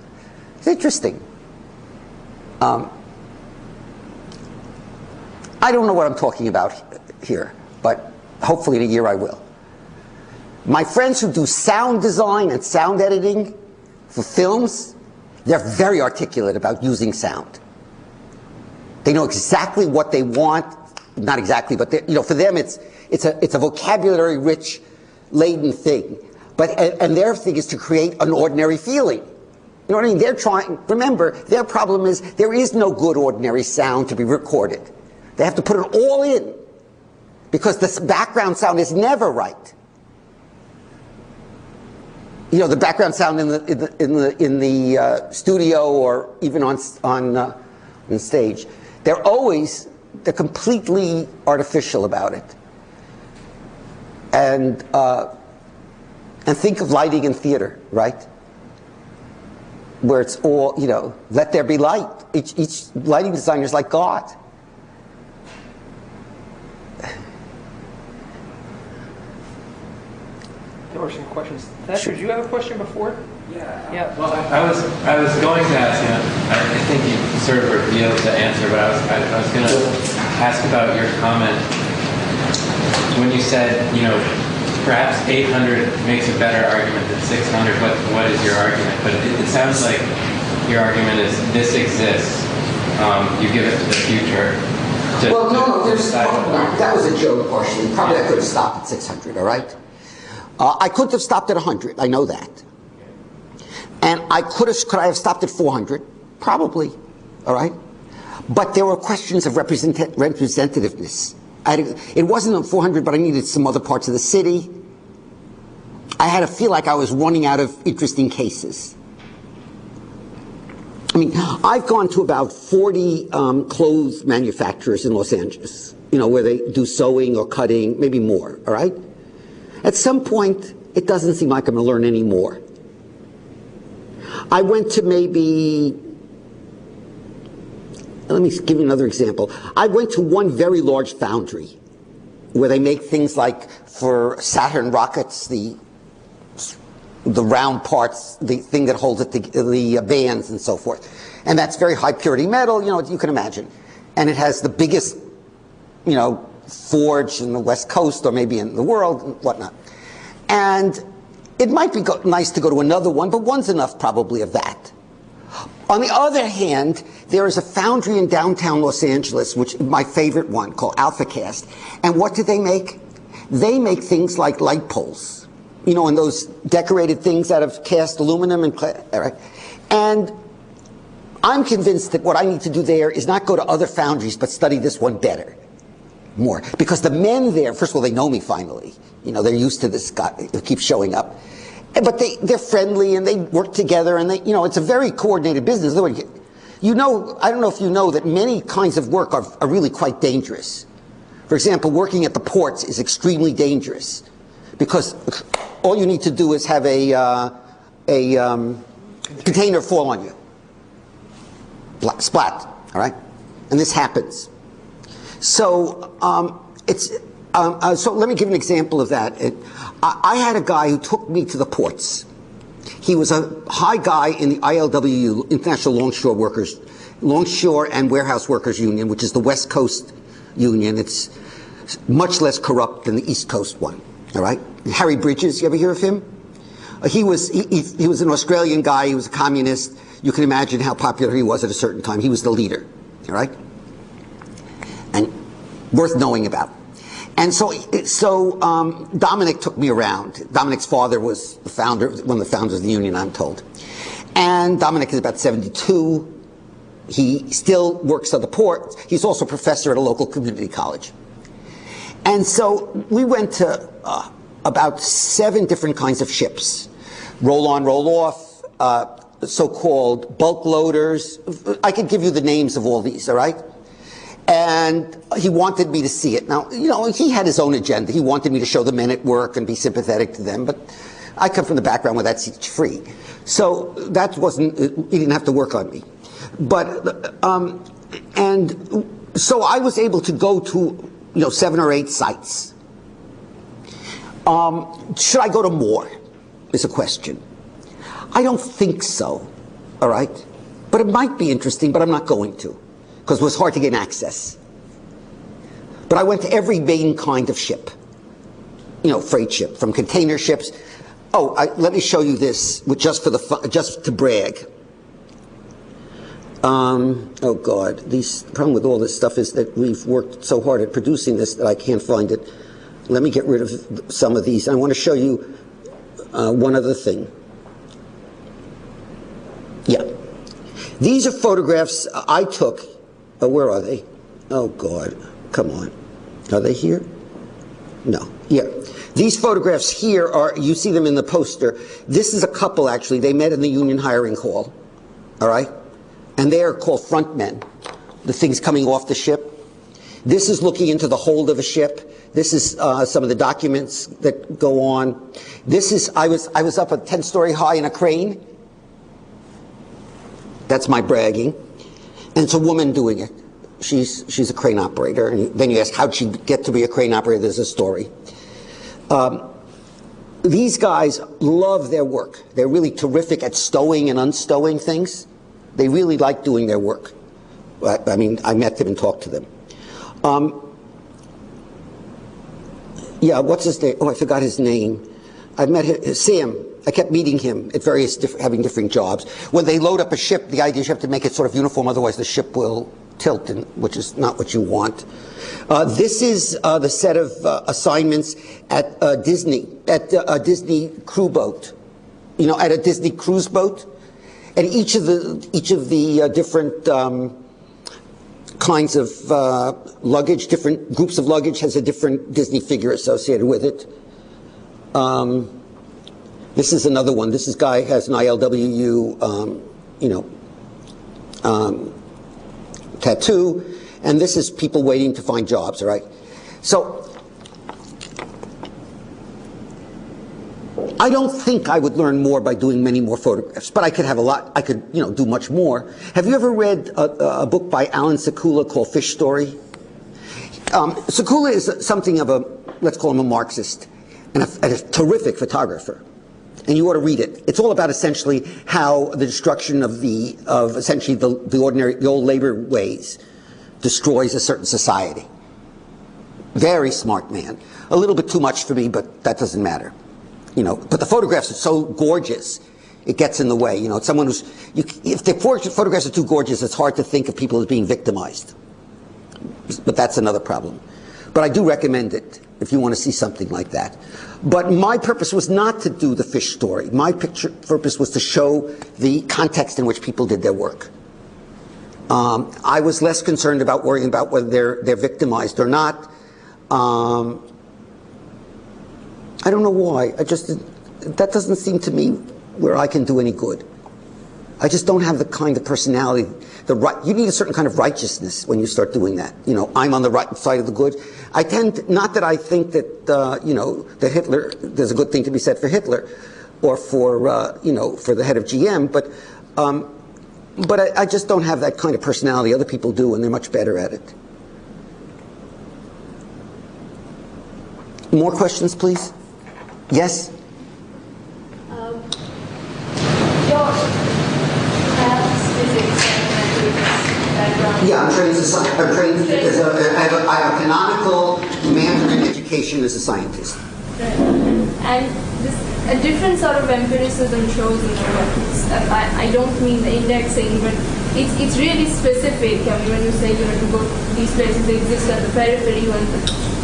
It's interesting. Um, I don't know what I'm talking about here, but hopefully in a year I will. My friends who do sound design and sound editing for films, they're very articulate about using sound. They know exactly what they want, not exactly, but you know, for them it's it's a it's a vocabulary rich, laden thing. But and, and their thing is to create an ordinary feeling. You know what I mean? They're trying. Remember, their problem is there is no good ordinary sound to be recorded. They have to put it all in because the background sound is never right you know, the background sound in the in the in the, in the uh, studio or even on on uh, on stage, they're always they're completely artificial about it. And uh, and think of lighting in theater, right? Where it's all you know, let there be light. Each each lighting designer is like God. There were some questions. Thatcher, did you have a question before? Yeah. Yeah. Well, I was I was going to ask you. I, I think you sort of revealed the answer, but I was I, I was going to ask about your comment when you said you know perhaps 800 makes a better argument than 600. What what is your argument? But it, it sounds like your argument is this exists. Um, you give it to the future. To, Well, no, no, there's, decide what that was a joke partially. Probably I could have stopped at 600, all right? Uh, I couldn't have stopped at 100, I know that. And I could have, could I have stopped at 400? Probably, all right? But there were questions of represent, representativeness. I it wasn't at 400, but I needed some other parts of the city. I had to feel like I was running out of interesting cases. I mean, I've gone to about 40 um, clothes manufacturers in Los Angeles, you know, where they do sewing or cutting, maybe more, all right? At some point, it doesn't seem like I'm going to learn any more. I went to maybe let me give you another example. I went to one very large foundry where they make things like for Saturn rockets, the the round parts, the thing that holds it, the, the uh, bands and so forth. And that's very high purity metal, you know, you can imagine. And it has the biggest, you know, forge in the West Coast or maybe in the world and whatnot. And it might be nice to go to another one, but one's enough probably of that. On the other hand, there is a foundry in downtown Los Angeles, which my favorite one, called AlphaCast. And what do they make? They make things like light poles, you know, and those decorated things out of cast aluminum and right. And I'm convinced that what I need to do there is not go to other foundries, but study this one better, more, because the men there, first of all, they know me finally. You know, they're used to this guy who keeps showing up. But they, they're friendly and they work together and they, you know, it's a very coordinated business. You know, I don't know if you know that many kinds of work are, are really quite dangerous. For example, working at the ports is extremely dangerous because all you need to do is have a, uh, a um, container fall on you. Splat, all right? And this happens. So um, it's um, uh, so let me give an example of that. It, I, I had a guy who took me to the ports. He was a high guy in the ILWU, International Longshore Workers, Longshore and Warehouse Workers Union, which is the West Coast union. It's much less corrupt than the East Coast one. All right, Harry Bridges. You ever hear of him? Uh, he was he, he, he was an Australian guy. He was a communist. You can imagine how popular he was at a certain time. He was the leader. All right, worth knowing about. And so, so um, Dominic took me around. Dominic's father was the founder, one of the founders of the union, I'm told. And Dominic is about 72. He still works at the port. He's also a professor at a local community college. And so we went to uh, about seven different kinds of ships roll on, roll off, uh, so called bulk loaders. I could give you the names of all these, all right? And he wanted me to see it. Now, you know, he had his own agenda. He wanted me to show the men at work and be sympathetic to them, but I come from the background where that's free. So that wasn't, he didn't have to work on me. But, um, and so I was able to go to, you know, seven or eight sites. Um, should I go to more? Is a question. I don't think so, all right? But it might be interesting, but I'm not going to because it was hard to gain access. But I went to every main kind of ship, you know, freight ship, from container ships. Oh, I, let me show you this, just for the fu- just to brag. Um, oh God, these the problem with all this stuff is that we've worked so hard at producing this that I can't find it. Let me get rid of some of these. I want to show you uh, one other thing. Yeah. These are photographs I took. Oh, where are they? Oh, God. Come on. Are they here? No. Yeah. These photographs here are, you see them in the poster. This is a couple, actually. They met in the union hiring hall. All right? And they are called front men. The things coming off the ship. This is looking into the hold of a ship. This is uh, some of the documents that go on. This is, I was, I was up a 10 story high in a crane. That's my bragging. And it's a woman doing it. She's, she's a crane operator. And then you ask, how'd she get to be a crane operator? There's a story. Um, these guys love their work. They're really terrific at stowing and unstowing things. They really like doing their work. I, I mean, I met them and talked to them. Um, yeah, what's his name? Oh, I forgot his name. I met him, Sam. I kept meeting him at various diff- having different jobs. When they load up a ship, the idea is you have to make it sort of uniform, otherwise the ship will tilt, and, which is not what you want. Uh, this is uh, the set of uh, assignments at Disney, at a Disney crew boat. You know, at a Disney cruise boat, and each of the each of the uh, different. Um, kinds of uh, luggage, different groups of luggage has a different Disney figure associated with it. Um, this is another one. This is guy has an ILWU, um, you know, um, tattoo, and this is people waiting to find jobs. All right, so I don't think I would learn more by doing many more photographs, but I could have a lot, I could, you know, do much more. Have you ever read a, a book by Allan Sekula called Fish Story? Um, Sekula is something of a, let's call him a Marxist, and a, and a terrific photographer and you ought to read it. It's all about essentially how the destruction of the of essentially the, the ordinary the old labor ways destroys a certain society. Very smart man. A little bit too much for me, but that doesn't matter. You know, but the photographs are so gorgeous, it gets in the way. You know, someone who's you, if the photographs are too gorgeous, it's hard to think of people as being victimized. But that's another problem. But I do recommend it if you want to see something like that. But my purpose was not to do the fish story. My picture, purpose was to show the context in which people did their work. Um, I was less concerned about worrying about whether they're, they're victimized or not. Um, I don't know why. I just, that doesn't seem to me where I can do any good. I just don't have the kind of personality. The right, you need a certain kind of righteousness when you start doing that. You know, I'm on the right side of the good. I tend, not that I think that, uh, you know, that Hitler, there's a good thing to be said for Hitler or for, uh, you know, for the head of GM, but, um, but I, I just don't have that kind of personality. Other people do, and they're much better at it. More questions, please? Yes? Um, your maths, physics, and mathematics background. Yeah, I'm trained as a, sci- I'm trained as a, I have a, I have a canonical Mandarin education as a scientist. Right. And this, a different sort of empiricism shows in your work. I, I don't mean the indexing, but it's, it's really specific. I mean, when you say you know to go these places they exist at the periphery when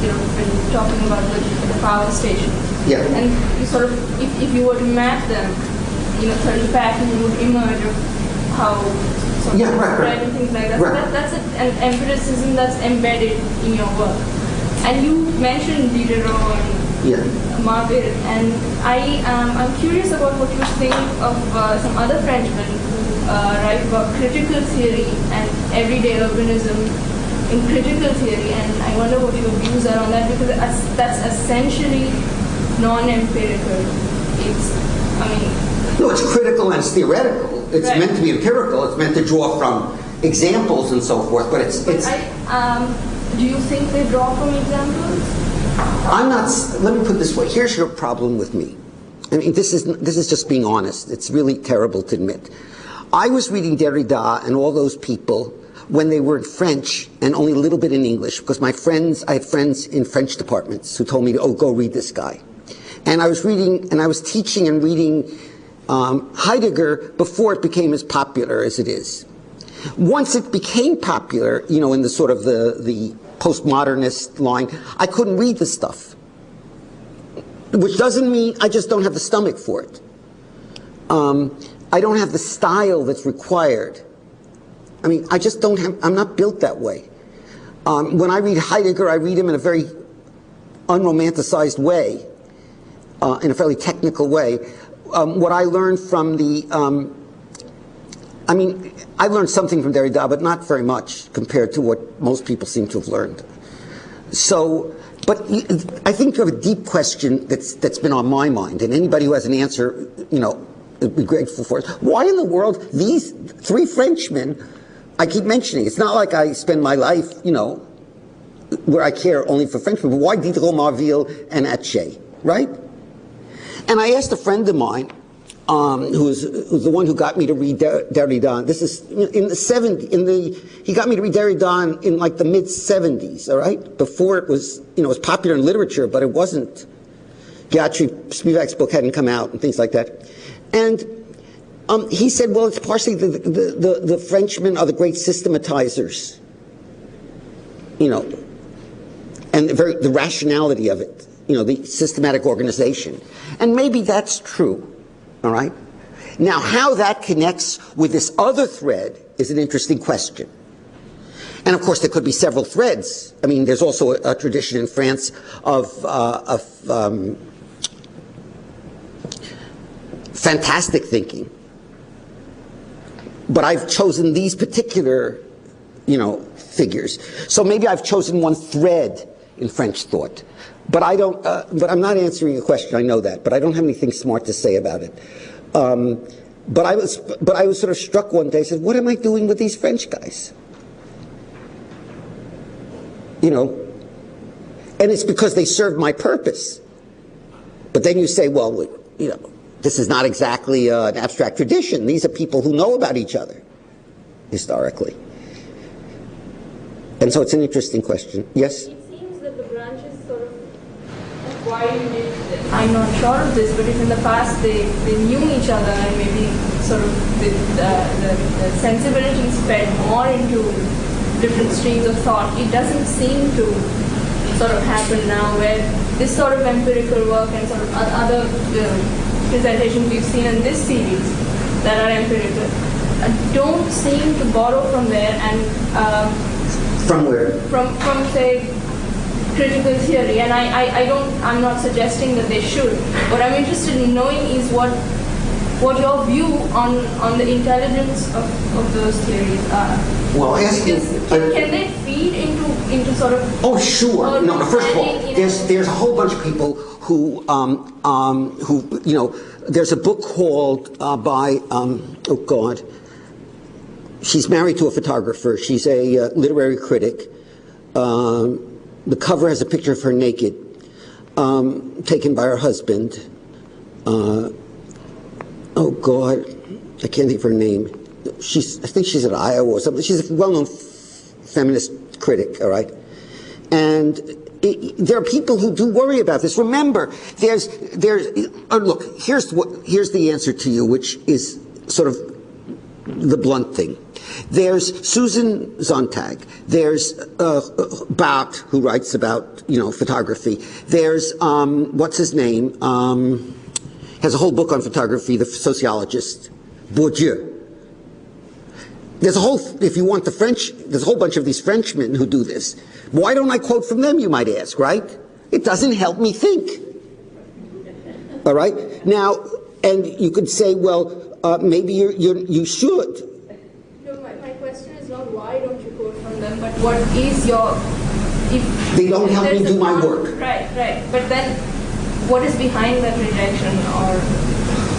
you know when you're talking about the, the power station. Yeah. And you sort of if, if you were to map them, you know, certain patterns would emerge of how Yeah, right, right. and things like that. Right. So that that's a, an empiricism that's embedded in your work. And you mentioned Diderot and Yeah. And I um, I'm curious about what you think of uh, some other Frenchmen who uh, write about critical theory and everyday urbanism in critical theory, and I wonder what your views are on that because that's, that's essentially non-empirical. It's I mean No, it's critical and it's theoretical. It's Right. meant to be empirical. It's meant to draw from examples and so forth. But it's but it's. I um, do you think they draw from examples? I'm not. Let me put this way. Here's your problem with me. I mean, this is this is just being honest. It's really terrible to admit. I was reading Derrida and all those people when they were in French and only a little bit in English because my friends, I had friends in French departments who told me, "Oh, go read this guy." And I was reading and I was teaching and reading um, Heidegger before it became as popular as it is. Once it became popular, you know, in the sort of the, the postmodernist line, I couldn't read the stuff. Which doesn't mean I just don't have the stomach for it. Um, I don't have the style that's required. I mean, I just don't have, I'm not built that way. Um, when I read Heidegger, I read him in a very unromanticized way, uh, in a fairly technical way. Um, what I learned from the, um, I mean, I learned something from Derrida, but not very much compared to what most people seem to have learned. So, but I think you have a deep question that's that's been on my mind, and anybody who has an answer, you know, would be grateful for it. Why in the world these three Frenchmen? I keep mentioning. It's not like I spend my life, you know, where I care only for Frenchmen. But why Diderot, Marville, and Atget, right? And I asked a friend of mine, um, who's, who's the one who got me to read Der- Derrida. This is in the 70s, in the, he got me to read Derrida in, like the mid 70s, all right? Before it was, you know, it was popular in literature, but it wasn't. Gayatri Spivak's book hadn't come out and things like that. And um, he said, well, it's partially the, the, the, the Frenchmen are the great systematizers, you know, and the, very, the rationality of it, you know, the systematic organization. And maybe that's true, all right? Now, how that connects with this other thread is an interesting question. And of course, there could be several threads. I mean, there's also a, a tradition in France of, uh, of um, fantastic thinking. But I've chosen these particular, you know, figures. So maybe I've chosen one thread in French thought. But I don't. Uh, but I'm not answering your question. I know that. But I don't have anything smart to say about it. Um, but I was. But I was sort of struck one day. I said, "What am I doing with these French guys?" You know. And it's because they serve my purpose. But then you say, well, you know, this is not exactly uh, an abstract tradition. These are people who know about each other historically. And so it's an interesting question. Yes? It seems that the branches sort of why I'm not sure of this, but if in the past they, they knew each other and maybe sort of the, the, the, the sensibilities fed more into different streams of thought, it doesn't seem to sort of happen now where this sort of empirical work and sort of other uh, presentations we've seen in this series that are empirical uh, don't seem to borrow from there and uh, from where? from from say critical theory and I, I, I don't I'm not suggesting that they should. What I'm interested in knowing is what what your view on on the intelligence of, of those theories are. Well asking can, can they feed into into sort of oh sure. No first of all there's there's a whole bunch of people who um, um, who you know there's a book called uh, by um, oh god. She's married to a photographer. She's a uh, literary critic. Um, the cover has a picture of her naked um, taken by her husband uh, oh god I can't think of her name she's I think she's at Iowa or something she's a well-known feminist critic, all right? And it, there are people who do worry about this. Remember, there's, there's, uh, look, here's what, here's the answer to you, which is sort of the blunt thing. There's Susan Sontag. There's uh, Barthes, who writes about you know photography. There's um, what's his name? Um, has a whole book on photography. The sociologist Bourdieu. There's a whole, if you want the French, there's a whole bunch of these Frenchmen who do this. Why don't I quote from them, you might ask, right? It doesn't help me think. All right? Now, and you could say, well, uh, maybe you're, you're, you should. No, my, my question is not why don't you quote from them, but what is your. If, they don't help me do my work. Right, right. But then what is behind that rejection or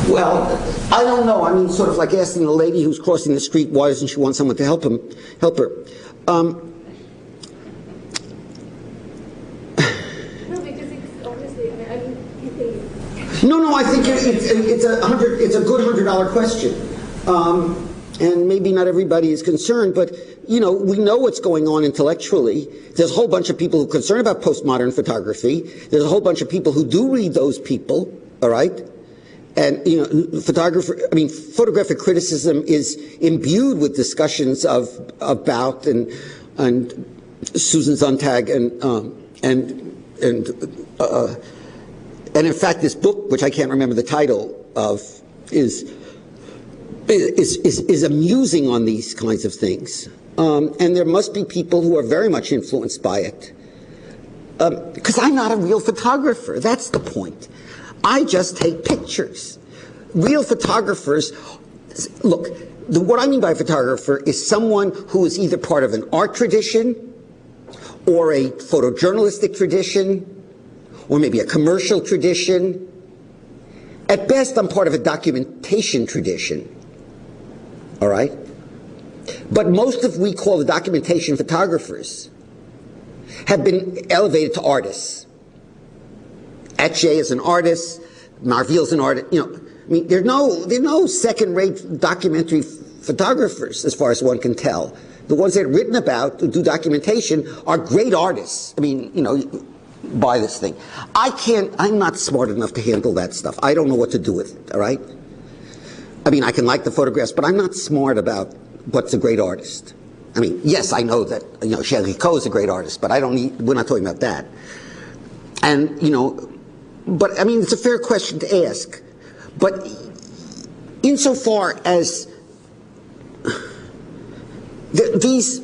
well, I don't know. I mean, sort of like asking a lady who's crossing the street, why doesn't she want someone to help him, help her? Um, no, because it's obviously. I mean, no, no. I think it's, it's a hundred. It's a good hundred dollar question. Um, and maybe not everybody is concerned, but you know, we know what's going on intellectually. There's a whole bunch of people who are concerned about postmodern photography. There's a whole bunch of people who do read those people, all right? and you know, photographer. I mean, photographic criticism is imbued with discussions of about and and Susan Sontag and um, and and uh, and in fact, this book, which I can't remember the title of, is is is, is amusing on these kinds of things. Um, and there must be people who are very much influenced by it. Because um, I'm not a real photographer. That's the point. I just take pictures. Real photographers, look, the, what I mean by photographer is someone who is either part of an art tradition or a photojournalistic tradition or maybe a commercial tradition. At best, I'm part of a documentation tradition. All right? But most of we call the documentation photographers have been elevated to artists. Atget is an artist, Marville's an artist, you know. I mean, there's no, there's no second-rate documentary photographers, as far as one can tell. The ones that are written about, who do documentation, are great artists. I mean, you know, buy this thing. I can't, I'm not smart enough to handle that stuff. I don't know what to do with it, all right? I mean, I can like the photographs, but I'm not smart about what's a great artist. I mean, yes, I know that, you know, Géricault is a great artist, but I don't need, we're not talking about that. And, you know, but I mean, it's a fair question to ask. But insofar as the, these,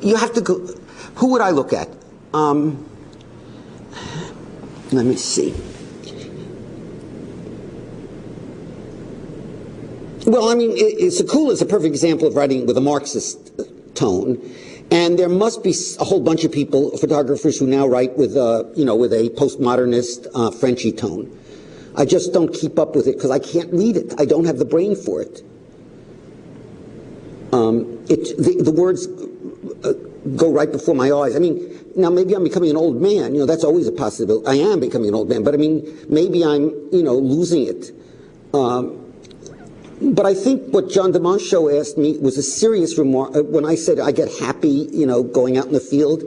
you have to go, who would I look at? Um, let me see. Well, I mean, Sekula is a perfect example of writing with a Marxist tone. And there must be a whole bunch of people, photographers, who now write with, you know, with a postmodernist uh, Frenchy tone. I just don't keep up with it because I can't read it. I don't have the brain for it. Um, it the, the words uh, go right before my eyes. I mean, now maybe I'm becoming an old man. You know, that's always a possibility. I am becoming an old man, but I mean, maybe I'm, you know, losing it. Um, but I think what John DeMoncho asked me was a serious remark. uh, When I said I get happy, you know, going out in the field,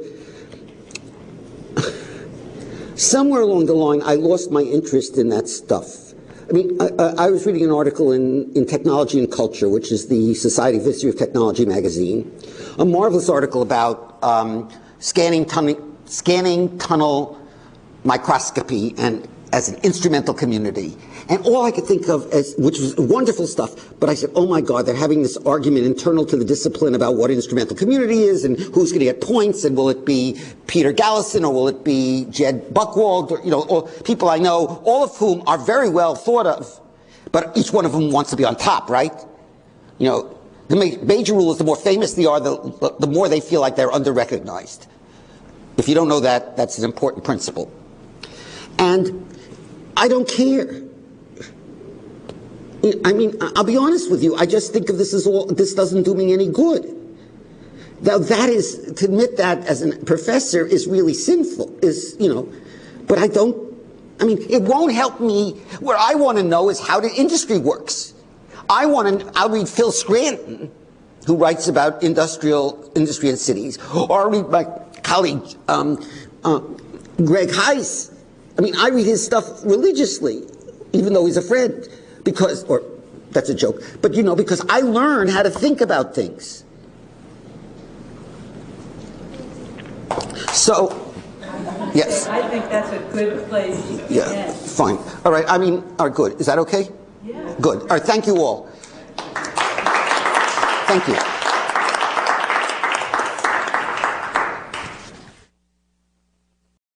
somewhere along the line, I lost my interest in that stuff. I mean, I, I was reading an article in, in Technology and Culture, which is the Society of History of Technology magazine, a marvelous article about um, scanning, tunnel, scanning tunnel microscopy and as an instrumental community. And all I could think of as, which was wonderful stuff, but I said, oh my God, they're having this argument internal to the discipline about what instrumental community is and who's going to get points and will it be Peter Galison or will it be Jed Buchwald or, you know, or people I know, all of whom are very well thought of, but each one of them wants to be on top, right? You know, the major rule is the more famous they are, the, the more they feel like they're under-recognized. If you don't know that, that's an important principle. And I don't care. I mean, I'll be honest with you. I just think of this as all, this doesn't do me any good. Now that is, to admit that as a professor is really sinful, is, you know, but I don't, I mean, it won't help me. What I want to know is how the industry works. I want to, I'll read Phil Scranton, who writes about industrial, industry and cities, or I'll read my colleague, um, uh, Greg Hise. I mean, I read his stuff religiously, even though he's a friend, because, or that's a joke, but you know, because I learn how to think about things. So, yes, I think that's a good place to yeah, fine. All right, I mean, all right, good. Is that okay? Good. All right, thank you all. Thank you.